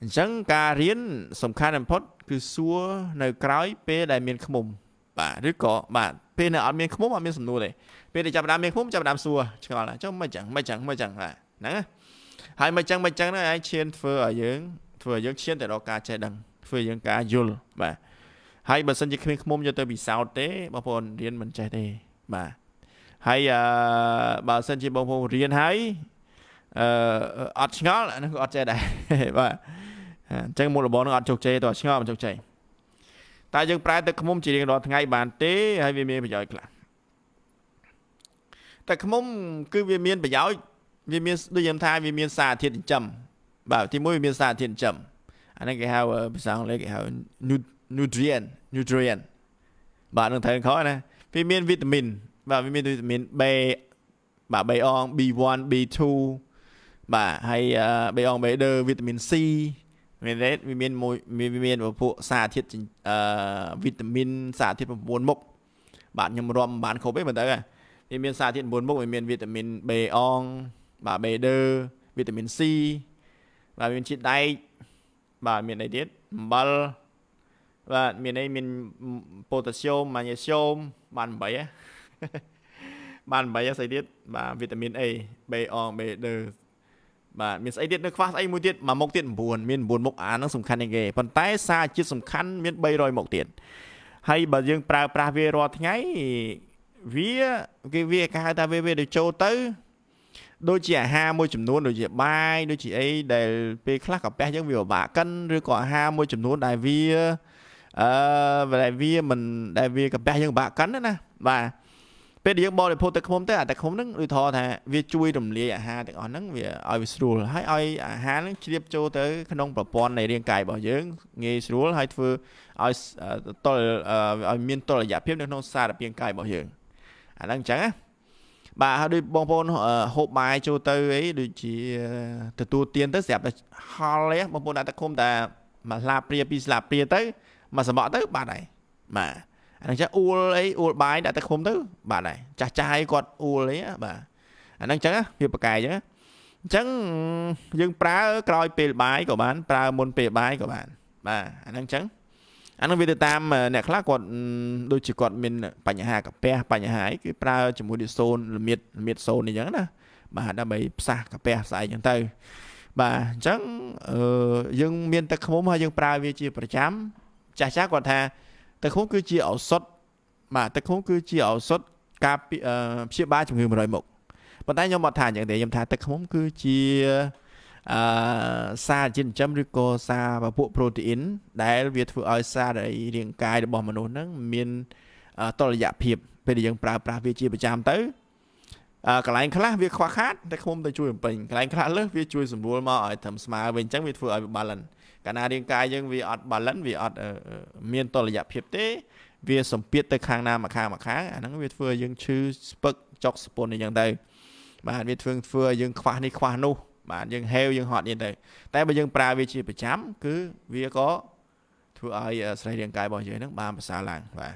អញ្ចឹងការរៀនសំខាន់បំផុត គឺសួរនៅក្រោយពេលដែលមានឃុំបាទឬក៏បាទពេលនៅអត់មានខ្មុំអត់មានសំណួរទេពេលដែលចាប់ដើមមានខ្មុំចាប់ដើមសួរឆ្ងល់ចុះមិនចឹងមិនចឹងមិនចឹងបាទហ្នឹងហើយមិនចឹងមិនចឹងហ្នឹងឯងឈានធ្វើឲ្យយើងធ្វើឲ្យយើងឈានទៅដល់ការចេះដឹងធ្វើឲ្យយើងការយល់បាទ ហើយបើសិនជាគ្មានខ្មុំយកទៅពិសោធន៍ទេបងប្អូនរៀនមិនចេះទេបាទហើយអឺបើសិនជាបងប្អូនរៀនហើយអឺអត់ឆ្ងល់អានោះក៏អត់ចេះដែរបាទអញ្ចឹងមុខរបរនឹងអត់ជោគជ័យទៅឆ្ងល់មិនជោគជ័យតើយើងប្រើទឹកខ្មុំជារៀងរាល់ថ្ងៃបានទេហើយវាមានប្រយោជន៍ខ្លះទឹកខ្មុំគឺវាមានប្រយោជន៍វាមានដូចខ្ញុំថាវាមានសារធាតុចិញ្ចឹមបាទទីមួយវាមានសារធាតុចិញ្ចឹមអានេះគេហៅភាសាអង់គ្លេសគេហៅ nutrient nutrient បាទនឹងត្រូវខុសណាវាមានវីតាមីនបាទវាមានវីតាមីន B បាទ B អង B1 B2 បាទហើយបេអងបេដឺវីតាមីន C មានរ៉េតវាមានមួយវាមានពួកសារធាតុអឺវីតាមីនសារធាតុ9មុខបាទខ្ញុំរាប់មិនបានគ្រប់ទេមើលទៅវាមានសារធាតុ9មុខវាមានវីតាមីន B អងបាទបេដឺវីតាមីន C បាទមានជាតិដែកបាទមានអីទៀតអំបិល បាទមានអីមានប៉ូតាស្យូមម៉ាញ៉េស្យូមបាន8ហ៎បាន8ស្អីទៀតបាទវីតាមីន A B អង B ដឺបាទមានស្អីទៀតនៅខ្វះស្អីមួយទៀតមួយមុខទៀត9មាន9មុខអាហ្នឹងសំខាន់ជាងគេប៉ុន្តែសារជាតិសំខាន់មាន300មុខទៀតហើយបើយើងប្រើប្រាស់វារាល់ថ្ងៃវាគេវាគេហៅថាវាវាទៅចូលទៅដូចជាអាហារមួយចំនួនដូចជាបាយដូចជាអីដែលពេលខ្លះកាពះយើងវាពិបាកកិនឬក៏អាហារមួយចំនួនដែលវា អឺដែលវាមិនដែលវាកាពះយើងពិបាកកិនណាបាទពេលដែលយើងបរិភោគទឹកឃ្មុំទៅអាទឹកឃ្មុំហ្នឹងដូចថតថាវាជួយរំលាយអាហារទាំងអស់ហ្នឹងវាឲ្យវាស្រួលហើយឲ្យអាហារហ្នឹងជ្រាបចូលទៅក្នុងប្រព័ន្ធនៃរាងកាយរបស់យើងងាយស្រួលហើយធ្វើឲ្យតលឲ្យមានតុល្យភាពនៅក្នុងសារពាង្គកាយរបស់យើងអាហ្នឹងអញ្ចឹងណាបាទហើយដូចបងប្អូនហូបបាយចូលទៅអីដូចជាទទួលទានទៅស្រាប់តែហល់ទេបងប្អូនដាក់ទឹកឃុំតែមួយស្លាបព្រាពីរស្លាបព្រាទៅ មួយសបកទៅបាត់ហើយបាទអាហ្នឹងចាស់អ៊ូលអីអ៊ូលបាយដាក់ទឹកឃុំទៅបាទហើយចាស់ចាស់គាត់អ៊ូលអីបាទអាហ្នឹងចឹងវាប្រកែកចឹងអញ្ចឹងយើងប្រើក្រោយពេលបាយក៏បាន ប្រើមុនពេលបាយក៏បាន បាទអាហ្នឹងចឹងអានឹងវាទៅតាមអ្នកខ្លះគាត់ដូចជាគាត់មានបញ្ហាកាពះបញ្ហាអីគឺប្រើជាមួយនឹងសូនល្មៀតល្មៀតសូនអីចឹងណាបាទដើម្បីផ្សះកាពះស្អែកចឹងទៅបាទអញ្ចឹងអឺយើងមានទឹកខ្មុំហើយយើងប្រើវាជាប្រចាំ ចាស់ចាស់គាត់ថាទឹកឃុំគឺជាឱសថបាទទឹកឃុំគឺជាឱសថការព្យាបាលជំងឺ100មុខប៉ុន្តែខ្ញុំអត់ថាអញ្ចឹងទេខ្ញុំថាទឹកឃុំគឺជាអឺសារជាតិចិញ្ចឹមឬក៏សារពពួកប្រូតេអ៊ីនដែលវាធ្វើឲ្យសាររាងកាយរបស់មនុស្សហ្នឹងមានតុល្យភាពពេលដែលយើងប្រើប្រាស់វាជាប្រចាំទៅកន្លែងខ្លះវាខ្វះខាតតែខ្ញុំទៅជួយបំពេញកន្លែងខ្លះលើសវាជួយសម្រួលមកឲ្យត្រឹមស្មើវិញអញ្ចឹងវាធ្វើឲ្យ balance កាលណារាងកាយយើងវាអត់ balance វាអត់មានតុល្យភាពទេ វាសម្ពាធទៅខាងណាមកខាងមកខាងអាហ្នឹងវាធ្វើឲ្យយើងឈឺស្ពឹកចុកស្ពុនអីចឹងទៅបាទវាធ្វើធ្វើឲ្យយើងខ្វះនេះខ្វះនោះបាទយើងហេវយើងហត់នេះទៅតែបើយើងប្រើវាជាប្រចាំគឺវាក៏ធ្វើឲ្យស្រីរាងកាយរបស់យើងហ្នឹងបានប្រសើរឡើងបាទ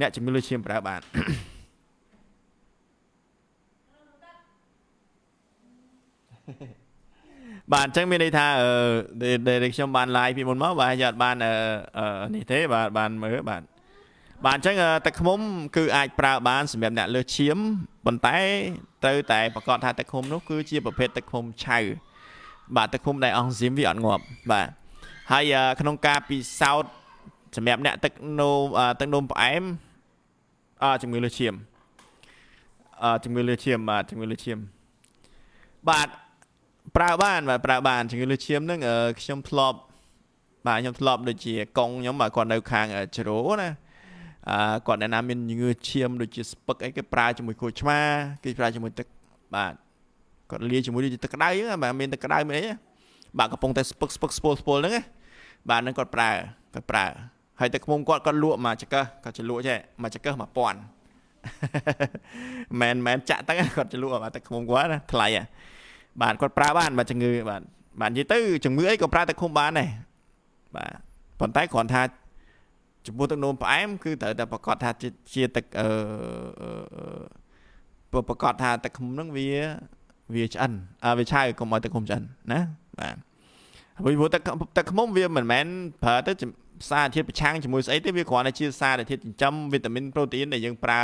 អ្នកជំងឺលើឈាមប្រើបាន បាទអញ្ចឹងមានន័យថាដែលខ្ញុំបាន live ពីមុនមកបាទយកអត់បាននេះទេបាទបានមើលបាទបាទអញ្ចឹងទឹកឃ្មុំគឺអាចប្រើបានសម្រាប់អ្នកលើសឈាមប៉ុន្តែត្រូវតែប្រកាសថាទឹកឃ្មុំនោះគឺជាប្រភេទទឹកឃ្មុំឆៅបាទទឹកឃ្មុំដែលអង់ស៊ីមវាអត់ងាប់បាទហើយក្នុងការពិសោធន៍សម្រាប់អ្នកទឹកនោមទឹកនោមផ្អែមអជំងឺលើសឈាមអជំងឺលើសឈាមបាទជំងឺលើសឈាមបាទ ប្រើបានបាទប្រើបានជំងឺលើសឈាមហ្នឹងខ្ញុំធ្លាប់បាទខ្ញុំធ្លាប់ដូចជាកងខ្ញុំបាទគាត់នៅខាងជ្រោណាអឺគាត់អ្នកណាមានជំងឺឈាមដូចជាស្ពឹកអីគេប្រើជាមួយក្រូចឆ្មាគេប្រើជាមួយទឹកបាទគាត់លាយជាមួយទឹកក្តៅហ្នឹងបាទមានទឹកក្តៅមានអីបាទកំពុងតែស្ពឹកស្ពឹកស្ពុលស្ពុលហ្នឹងណាបាទហ្នឹងគាត់ប្រើគាត់ប្រើហើយទឹកខ្មុំគាត់គាត់លក់មកចកឹះគាត់ចលក់ចេះមកចកឹះ1000មែនមែនចាក់ទឹកគាត់ចលក់មកទឹកខ្មុំគាត់ណាថ្លៃហ่ะ បាទគាត់ប្រើបានបាទជំងឺបាទបាទនិយាយទៅជំងឺអីក៏ប្រើទឹកឃុំបានដែរបាទប៉ុន្តែគ្រាន់ថាចំពោះទឹកនោមផ្អែមគឺត្រូវតែប្រកាសថាជាទឹកអឺប្រកាសថាទឹកឃុំហ្នឹងវាវាឆ្អិនអើវាឆៅកុំឲ្យទឹកឃុំឆ្អិនណាបាទព្រោះទឹកទឹកឃុំវាមិនមែនប្រើទៅសារធាតុប្រឆាំងជាមួយស្អីទេវាគ្រាន់តែជាសារធាតុចិញ្ចឹមវីតាមីនប្រូតេអ៊ីនដែលយើងប្រើ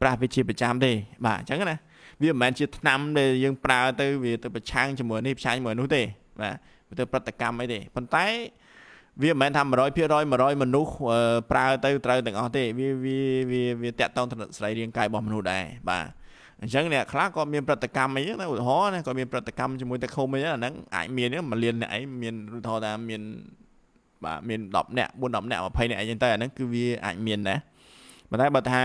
ប្រាស់វាជាប្រចាំទេបាទអញ្ចឹងណា វាមិនមែនជាថ្នាំដែលយើងប្រើទៅវាទៅប្រឆាំងជាមួយនេះប្រឆាំងជាមួយនោះទេបាទទៅប្រតិកម្មអីទេប៉ុន្តែវាមិនមែនថា100% 100មនុស្សប្រើទៅត្រូវទាំងអស់ទេវាវាវាវាតាក់ទងទៅស្រីរាងកាយរបស់មនុស្សដែរបាទអញ្ចឹងអ្នកខ្លះក៏មានប្រតិកម្មអីហ្នឹងឧទាហរណ៍ណាក៏មានប្រតិកម្មជាមួយទឹកឃុំអីហ្នឹងអាចមានមួយលានអ្នកឯងមានឧទាហរណ៍ថាមានបាទមាន10នាក់4 10នាក់20នាក់អីចឹងទៅអាហ្នឹងគឺវាអាចមានដែរ ប៉ុន្តែបើថា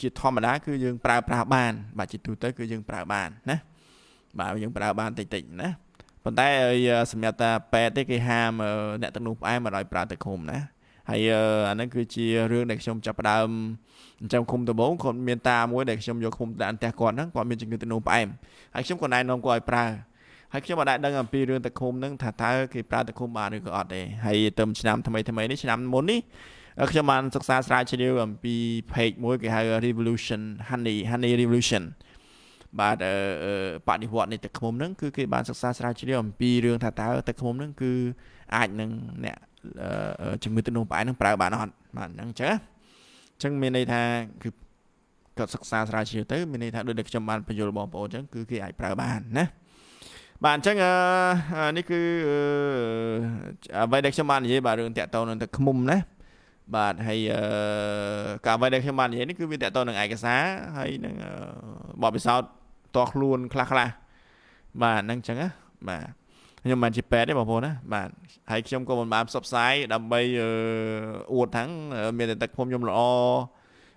ជាធម្មតាគឺយើងប្រើប្រាស់បាន បាទជាទូទៅគឺយើងប្រើបានណាបាទយើងប្រើបានតិចតិចណាប៉ុន្តែសម្រាប់តាពេទ្យទេគេហាមអ្នកទឹកនោះផ្អែមមិនឲ្យប្រើទឹកឃុំណាហើយអាហ្នឹងគឺជារឿងដែលខ្ញុំចាប់ផ្ដើមអញ្ចឹងឃុំដំបងគាត់មានតាមួយដែលខ្ញុំយកឃុំដាក់ផ្ទះគាត់ហ្នឹងគាត់មានជំងឺទឹកនោមផ្អែមហើយខ្ញុំក៏ណែនាំគាត់ឲ្យប្រើហើយខ្ញុំមិនដែរដឹងអំពីរឿងទឹកឃុំហ្នឹងថាតើគេប្រើទឹកឃុំបានឬក៏អត់ទេហើយទៅឆ្នាំថ្មីថ្មីនេះឆ្នាំមុននេះ ខ្ញុំបានសិក្សាស្រាវជ្រាវអំពី page មួយគេហៅ Revolution Honey Honey Revolution បាទបដិវត្តនៃទឹកឃ្មុំហ្នឹងគឺគេបានសិក្សាស្រាវជ្រាវអំពីរឿងថាតើទឹកឃ្មុំហ្នឹងគឺអាចនឹងអ្នកជំងឺទឹកនោមផ្អែមហ្នឹងប្រើបានអត់បាទអញ្ចឹងអញ្ចឹងមានន័យថាគឺគាត់សិក្សាស្រាវជ្រាវទៅមានន័យថាដូចដែលខ្ញុំបានបញ្យល់បងប្អូនអញ្ចឹងគឺគេអាចប្រើបានណាបាទអញ្ចឹងនេះគឺអ្វីដែលខ្ញុំបាននិយាយបាទរឿងតាក់ទងនឹងទឹកឃ្មុំណា បាទហើយការអ្វីដែលខ្ញុំបាននិយាយនេះគឺវាតាក់ទងនឹងឯកសារហើយនឹងបបពិសោធន៍តោះខ្លួនខ្លះខ្លះបាទហ្នឹងអញ្ចឹងណាបាទខ្ញុំមិនជាពេទ្យទេបងប្អូនណាបាទហើយខ្ញុំក៏មិនបានផ្សព្វផ្សាយដើម្បីអួតថាំងមានតែទឹកខ្ញុំខ្ញុំល្អ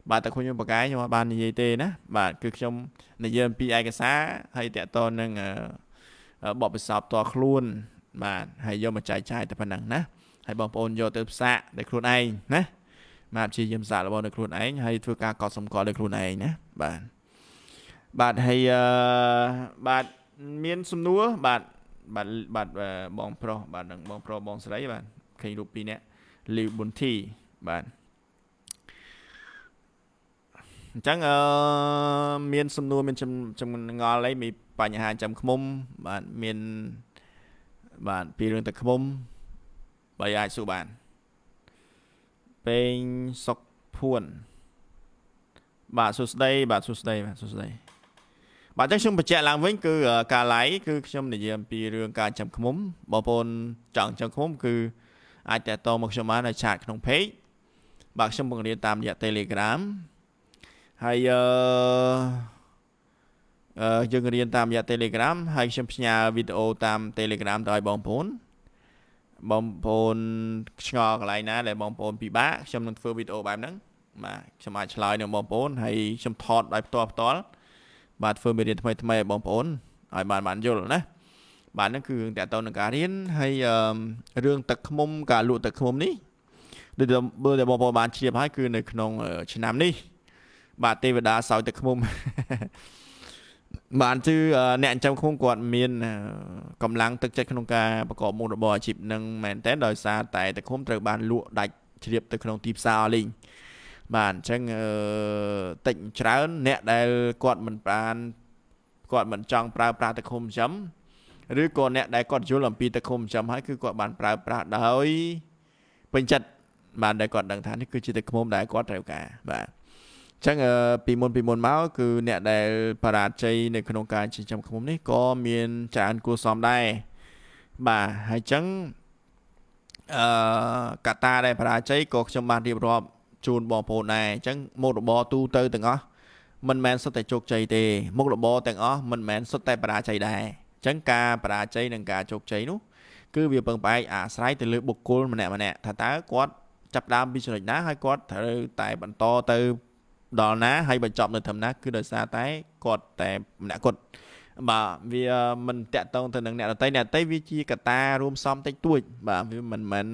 បាទតែខ្ញុំបកកាយខ្ញុំអត់បាននិយាយទេណាបាទគឺខ្ញុំនិយាយអំពីឯកសារហើយតកតនឹងបបពិសោធន៍តខ្លួនបាទហើយយកមកចែកចាយតែប៉ុណ្ណឹងណា ហើយបងប្អូនយកទៅផ្សាកដោយខ្លួនឯងណាបាទព្យាយាមសាកល្បងដោយខ្លួនឯងហើយធ្វើការកត់សម្គាល់ដោយខ្លួនឯងណាបាទបាទហើយបាទមានសំណួរបាទបាទបាទបងប្រុសបាទនឹងបងប្រុសបងស្រីបាទឃើញរូបពីរនាក់លីវប៊ុនធីបាទអញ្ចឹងអឺមានសំណួរមានចម្ងល់អីមានបញ្ហាចាំខ្មុំបាទមានបាទពីរឿងទឹកខ្មុំ បើអាចសួរបានពេងសុកភួនបាទសួស្ដីបាទសួស្ដីបាទសួស្ដីបាទអញ្ចឹងខ្ញុំបញ្ជាក់ឡើងវិញគឺការ live គឺខ្ញុំនិយាយអំពីរឿងការចាំឃុំបងប្អូនចង់ចាំឃុំគឺអាចតតមកខ្ញុំបាននៅឆាតក្នុង page បាទខ្ញុំបង្រៀនតាមរយៈ Telegram ហើយអឺអឺយើងរៀនតាមរយៈ Telegram ហើយខ្ញុំផ្ញើវីដេអូតាម Telegram ទៅឲ្យបងប្អូន បងប្អូនឆ្ងល់កន្លែងណាដែលបងប្អូនពិបាកខ្ញុំនឹងធ្វើវីដេអូបែបហ្នឹងបាទខ្ញុំអាចឆ្លើយនឹងបងប្អូនហើយខ្ញុំថតដោយផ្ទាល់ផ្ទាល់បាទធ្វើមេរៀនថ្មីថ្មីឲ្យបងប្អូនឲ្យបានបានយល់ណាបាទហ្នឹងគឺរឿងតកតទៅនឹងការរៀនហើយរឿងទឹកឃ្មុំការលក់ទឹកឃ្មុំនេះដូចបើតែបងប្អូនបានជ្រាបហើយគឺនៅក្នុងឆ្នាំនេះបាទទេវតាសោយទឹកឃ្មុំ បានគឺអ្នកចិញ្ចឹមឃុំគាត់មានកម្លាំងទឹកចិត្តក្នុងការប្រកបមុខរបរអាជីពនឹងមែនតើដោយសារតែទឹកឃុំត្រូវបានលក់ដាច់ជ្រាបទៅក្នុងទីផ្សារលេងបាទអញ្ចឹងតិចច្រើនអ្នកដែលគាត់មិនបានគាត់មិនចង់ប្រើប្រាស់ទឹកឃុំចិញ្ចឹមឬក៏អ្នកដែលគាត់យល់អំពីទឹកឃុំចិញ្ចឹមហើយគឺគាត់បានប្រើប្រាស់ដោយពេញចិត្តបានដែលគាត់ដឹងថានេះគឺជាទឹកឃុំដែលគាត់ត្រូវការបាទ ចឹងពីមុនពីមុនមកគឺអ្នកដែលបរាជ័យនៅក្នុងការចិញ្ចឹមឃ្មុំនេះក៏មានច្រើនគួរសមដែរបាទហើយចឹងអឺកត្តាដែលបរាជ័យក៏ខ្ញុំបានរៀបរាប់ជូនបងប្អូនដែរអញ្ចឹងមុខរបរទូទៅទាំងអស់មិនមែនសុទ្ធតែជោគជ័យទេមុខរបរទាំងអស់មិនមែនសុទ្ធតែបរាជ័យដែរអញ្ចឹងការបរាជ័យនិងការជោគជ័យនោះគឺវាពឹងផ្អែកអាស្រ័យទៅលើបុគ្គលម្នាក់ម្នាក់ថាតើគាត់ចាប់ដើមពីចំណុចណាហើយគាត់ត្រូវតែបន្តទៅ ដល់ណាហើយបញ្ចប់នៅត្រឹមណាគឺដោយសារតែគាត់តែម្នាក់គាត់បាទវាមិនតាក់ទងទៅនឹងអ្នកដតីអ្នកដតីវាជាកត្តារួមផ្សំតិចតួច បាទវាមិនមែន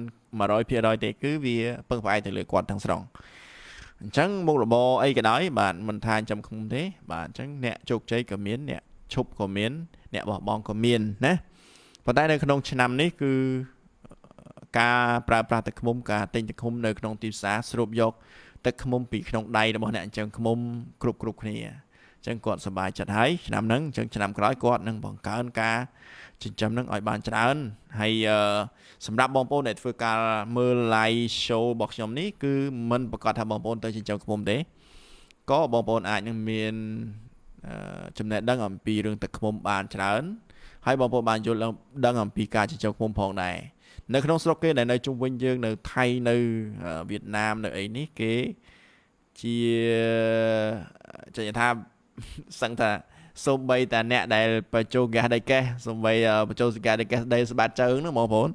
100%ទេគឺវាពឹងផ្អែកទៅលើគាត់ទាំងស្រុងអញ្ចឹងមុខរបរអីក៏ដោយបាទមិនថាចាំខ្ញុំទេ បាទអញ្ចឹងអ្នកជោគជ័យក៏មានអ្នកឈប់ក៏មាន អ្នកបោះបង់ក៏មានណាប៉ុន្តែនៅក្នុងឆ្នាំនេះគឺការប្រើប្រាស់ទឹកឃុំការទិញទឹកឃុំនៅក្នុងទីផ្សារស្រូបយក ទឹកឃ្មុំពីក្នុងដៃរបស់អ្នកចិញ្ចឹមឃ្មុំគ្រប់គ្រប់គ្នាចឹងគាត់សប្បាយចិត្តហើយឆ្នាំហ្នឹងចឹងឆ្នាំក្រោយគាត់នឹងបង្កើនការចិញ្ចឹមនឹងឲ្យបានច្រើនហើយសម្រាប់បងប្អូនដែលធ្វើការមើល live show របស់ខ្ញុំនេះគឺមិនប្រកាសថាបងប្អូនទៅចិញ្ចឹមឃ្មុំទេក៏បងប្អូនអាចនឹងមានចំណេះដឹងអំពីរឿងទឹកឃ្មុំបានច្រើនហើយបងប្អូនបានយល់ដឹងអំពីការចិញ្ចឹមឃ្មុំផងដែរ នៅក្នុងស្រុកគេដែលនៅជុំវិញយើងនៅថៃនៅវៀតណាមនៅអីនេះគេជាចេញថាសឹងថាសូម្បីតែអ្នកដែលបញ្ចូលហ្គាសដៃកេះសូម្បីបញ្ចូលហ្គាសដៃកេះដៃស្បាតជើងហ្នឹងបងប្អូន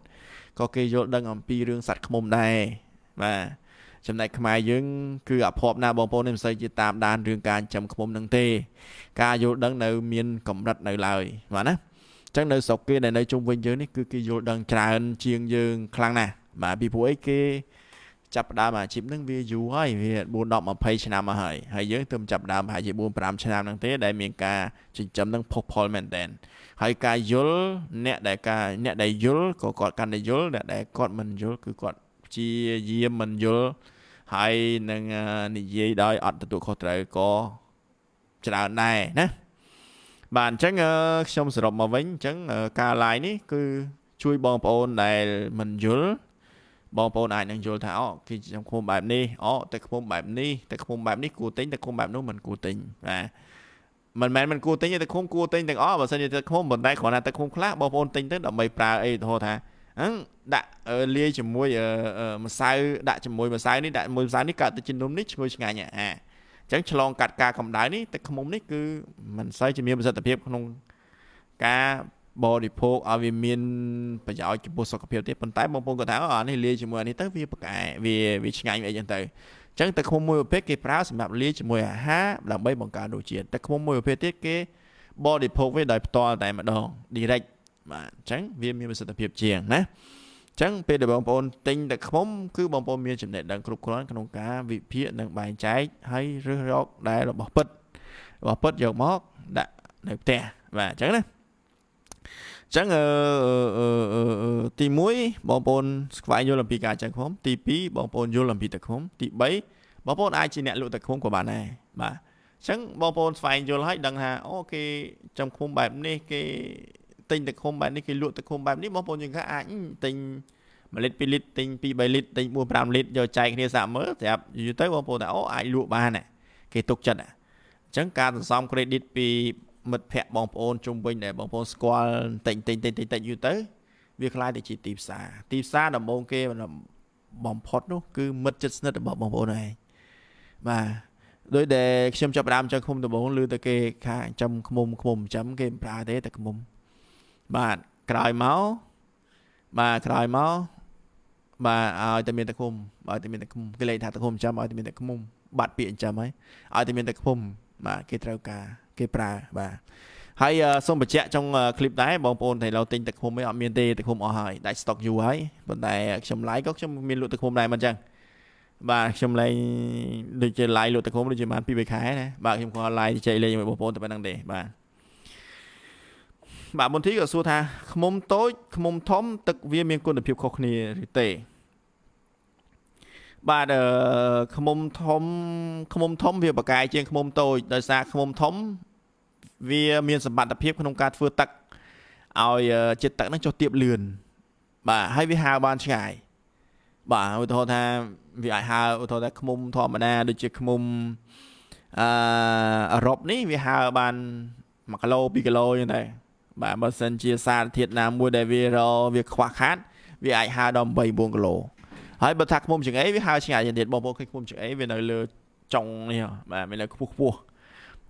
ក៏គេយល់ដឹងអំពីរឿងសត្វឃ្មុំដែរបាទចំណែកខ្មែរយើង គឺអភ័ព្វណាបងប្អូនមិនសូវជាតាមដានរឿងការចិញ្ចឹមឃ្មុំនឹងទេ ការយល់ដឹងនៅ មានកម្រិតនៅឡើយបាទណា ចឹងនៅស្រុកគេដែលនៅជុំវិញយើងនេះគឺគេយល់ដឹងច្រើនជាងយើងខ្លាំងណាស់បាទពីព្រោះអីគេចាប់ផ្ដើមអាជីពហ្នឹងវាយូរហើយវា4 10 20ឆ្នាំមកហើយហើយយើងទៅចាប់ផ្ដើមប្រហែលជា4 5ឆ្នាំហ្នឹងទេដែលមានការចិញ្ចឹមហ្នឹងផុសផុលមែនតើហើយការយល់អ្នកដែលការអ្នកដែលយល់ក៏គាត់កាន់តែយល់អ្នកដែលគាត់មិនយល់គឺគាត់ជាយាមមិនយល់ហើយនឹងនិយាយដោយអត់ទទួលខុសត្រូវក៏ច្រើនដែរណា បាទអញ្ចឹងខ្ញុំសរុបមកវិញអញ្ចឹងការ live នេះគឺជួយបងប្អូនដែលមិនយល់បងប្អូនអាចនឹងយល់ថាអូគេចំឃុំបែបនេះអូទឹកឃុំបែបនេះទឹកឃុំបែបនេះគួរទិញទឹកឃុំបែបនោះមិនគួរទិញបាទមិនមែនមិនគួរទិញទេទឹកឃុំគួរទិញទាំងអស់បើសិនជាទឹកឃុំប៉ុន្តែគ្រាន់តែទឹកឃុំខ្លះបងប្អូនទិញទៅដើម្បីប្រើអីទៅថាហ្នឹងដាក់លាយជាមួយម្សៅដាក់ជាមួយម្សៅនេះដាក់មួយម្សៅនេះកើតទៅជានំនេះឈ្ងុយឆ្ងាញ់អា អញ្ចឹងឆ្លងកាត់ការកម្ដៅនេះទឹកឃុំនេះគឺមិនសូវជាមានប្រសិទ្ធភាពក្នុងការបរិភោគឲ្យវាមានប្រយោជន៍ចំពោះសុខភាពទេប៉ុន្តែបងប្អូនគាត់ថាអានេះលាយជាមួយអានេះទៅវាប្រកែវាវាឆ្ងាញ់អីចឹងទៅអញ្ចឹងទឹកឃុំមួយប្រភេទគេប្រើសម្រាប់លាយជាមួយអាហារដើម្បីបង្កើនរសជាតិទឹកឃុំមួយប្រភេទទៀតគេបរិភោគវាដោយផ្ទាល់តែម្ដង direct បាទអញ្ចឹងវាមានប្រសិទ្ធភាពជាងណាអញ្ចឹងពេលដែលបងប្អូនទិញទឹកឃុំគឺបងប្អូនមានចំណេះដឹងគ្រប់គ្រាន់ក្នុងការវិភាគនិងបែងចែកហើយរើសរកដែលរបស់ពិតរបស់ពិតយកមកដាក់នៅផ្ទះបាទអញ្ចឹងណាចឹងអឺទី1បងប្អូនស្វែងយល់អំពីការចាញ់ឃុំទី2បងប្អូនយល់អំពីទឹកឃុំទី3បងប្អូនអាចជាអ្នកលក់ទឹកឃុំក៏បានដែរបាទអញ្ចឹងបងប្អូនស្វែងយល់ហើយដឹងថាអូគេចំឃុំបែបនេះគេ ទិញទឹកឃុំបែបនេះគេលក់ទឹកឃុំបែបនេះបងប្អូនយើងថាអាចទិញ1លីត្រ2លីត្រទិញ2 3លីត្រទិញ4 5លីត្រយកចែកគ្នាសាក់មើលស្រាប់យូរទៅបងប្អូនថាអូអាចលក់បានគេទុកចិត្តអញ្ចឹងការសន្សំ credit ពីមិត្តភ័ក្តិបងប្អូនជុំវិញដែលបងប្អូនស្គាល់តិចតិចតិចតិចតិចយូរទៅវាคล้ายទៅជាទីផ្សារទីផ្សារដំបូងគេបំផុតនោះគឺមិត្តជិតស្និទ្ធរបស់បងប្អូនឯងបាទដោយដែលខ្ញុំចាប់ដើមចង់ឃុំដំបូងឮទៅគេខាចាំឃុំឃុំចាំគេមិនប្រើទេតែឃុំ បាទក្រោយមកបាទក្រោយមកបាទឲ្យតែមានតែឃុំឲ្យតែមានតែឃុំគេលេខថាតែឃុំចាំឲ្យតែមានតែឃុំបាត់ពាក្យចាំហើយឲ្យតែមានតែឃុំបាទគេត្រូវការគេប្រើបាទហើយសូមបញ្ជាក់ចុងคลิปដែរបងប្អូនតែឡូវទិញទឹកឃុំឯងអត់មានទេទឹកឃុំអស់ហើយដាច់ stock យូរហើយប៉ុន្តែខ្ញុំ live ក៏ខ្ញុំមានលក់ទឹកឃុំដែរមិនអញ្ចឹងបាទខ្ញុំលេងដូចជា live លក់ទឹកឃុំដូចជាបាន2 3ខែណាបាទខ្ញុំក៏ live ចែកលេងជាមួយបងប្អូនតែប៉ុណ្្នឹងទេបាទ បាទមន្ទីរក៏សួរថាខ្មុំតូចខ្មុំធំ ទឹកវាមានគុណភាពខុសគ្នាឬទេបាទខ្មុំធំខ្មុំធំវាបកកាយជាងខ្មុំតូចដោយសារខ្មុំធំ វាមានសមត្ថភាពក្នុងការធ្វើទឹកឲ្យជាតិទឹកហ្នឹងចុះទាបលឿនបាទហើយវាហើរបានឆ្ងាយបាទឧទាហរណ៍ថាវាអាចហើរឧទាហរណ៍ថាខ្មុំធម្មតាដូចជាខ្មុំអឺអឺរ៉ុបនេះវាហើរបាន1គីឡូ2គីឡូអញ្ចឹងដែរ បាទបើសិនជាសារធាតុណាមួយដែលវារវាខ្វះខាតវាអាចហើរដល់8 4គីឡូហើយបើថាខ្មុំចង្អេវាហើរឆ្ងាយទៀតបងប្អូនឃើញខ្មុំចង្អេវានៅលើចុងនេះបាទវានៅខ្ពស់ខ្ពស់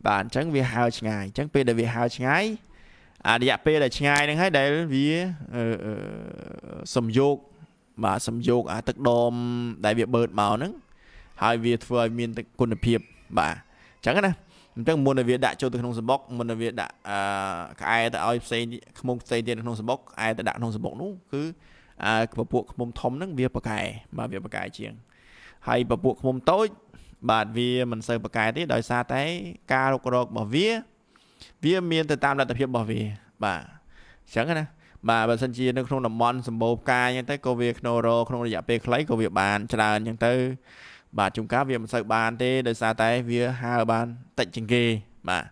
បាទអញ្ចឹងវាហើរឆ្ងាយអញ្ចឹងពេលដែលវាហើរឆ្ងាយអារយៈពេលដែលឆ្ងាយហ្នឹងហើយដែលវាសំយោគបាទសំយោគអាទឹកដមដែលវាបឺតមកហ្នឹងហើយវាធ្វើឲ្យមានគុណភាពបាទអញ្ចឹងណា អញ្ចឹងមុននឹងវាដាក់ចូលទៅក្នុងសំបុកមុននឹងវាដាក់អឺក្អែទៅឲ្យផ្សេងខ្មុំផ្សេងទៀតក្នុងសំបុកក្អែទៅដាក់ក្នុងសំបុកនោះគឺអើពពួកខ្មុំធំហ្នឹងវាប្រកែបាទវាប្រកែជាងហើយពពួកខ្មុំតូចបាទវាមិនសូវប្រកែទេដោយសារតែការរុករករបស់វា វាមានទៅតាមលទ្ធភាពរបស់វា បាទអញ្ចឹងណាបាទបើសិនជានៅក្នុងតំបន់សម្បូរផ្កាអញ្ចឹងទៅក៏វាក្នុងរក្នុងរយៈពេលខ្លីក៏វាបានច្រើនអញ្ចឹងទៅ បាទជួនកាលវាមិនសូវបានទេដោយសារតែវាហើរបានតិចជាងគេបាទ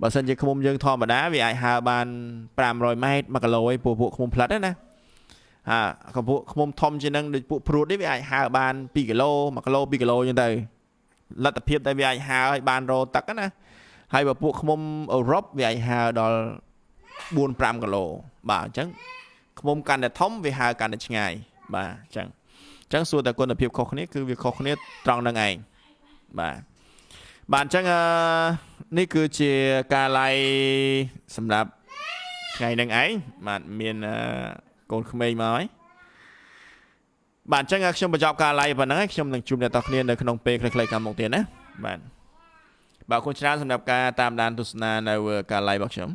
បើសិនជាឃុំយើងធម្មតាវាអាចហើរបាន500ម៉ែត្រ1គីឡូឯងពួកពួកឃុំផ្លិតណាហាក៏ពួកឃុំធំជាងនឹងដូចពួកព្រួតនេះវាអាចហើរបាន2គីឡូ1គីឡូ2គីឡូអញ្ចឹងទៅលទ្ធភាពតែវាអាចហើរឲ្យបានរោទឹកណាហើយបើពួកឃុំអឺរ៉ុបវាអាចហើរដល់4 5គីឡូបាទអញ្ចឹងឃុំកាន់តែធំវាហើរកាន់តែឆ្ងាយបាទអញ្ចឹង អញ្ចឹងសួរតែគុណភាពខុសគ្នាគឺវាខុសគ្នាត្រង់នឹងឯងបាទបាទអញ្ចឹងអឺនេះគឺជាការឡាយសម្រាប់ថ្ងៃហ្នឹងឯងបាទមានកូនក្មេងមកហើយបាទអញ្ចឹងខ្ញុំបញ្ចប់ការ live ប៉ុណ្ណឹងហើយខ្ញុំនឹងជួបអ្នកទាំងគ្នានៅក្នុងពេលខ្លីៗខាងមុខទៀតណាបាទបាទអរគុណច្រើនសម្រាប់ការតាមដានទស្សនានៅការ live របស់ខ្ញុំ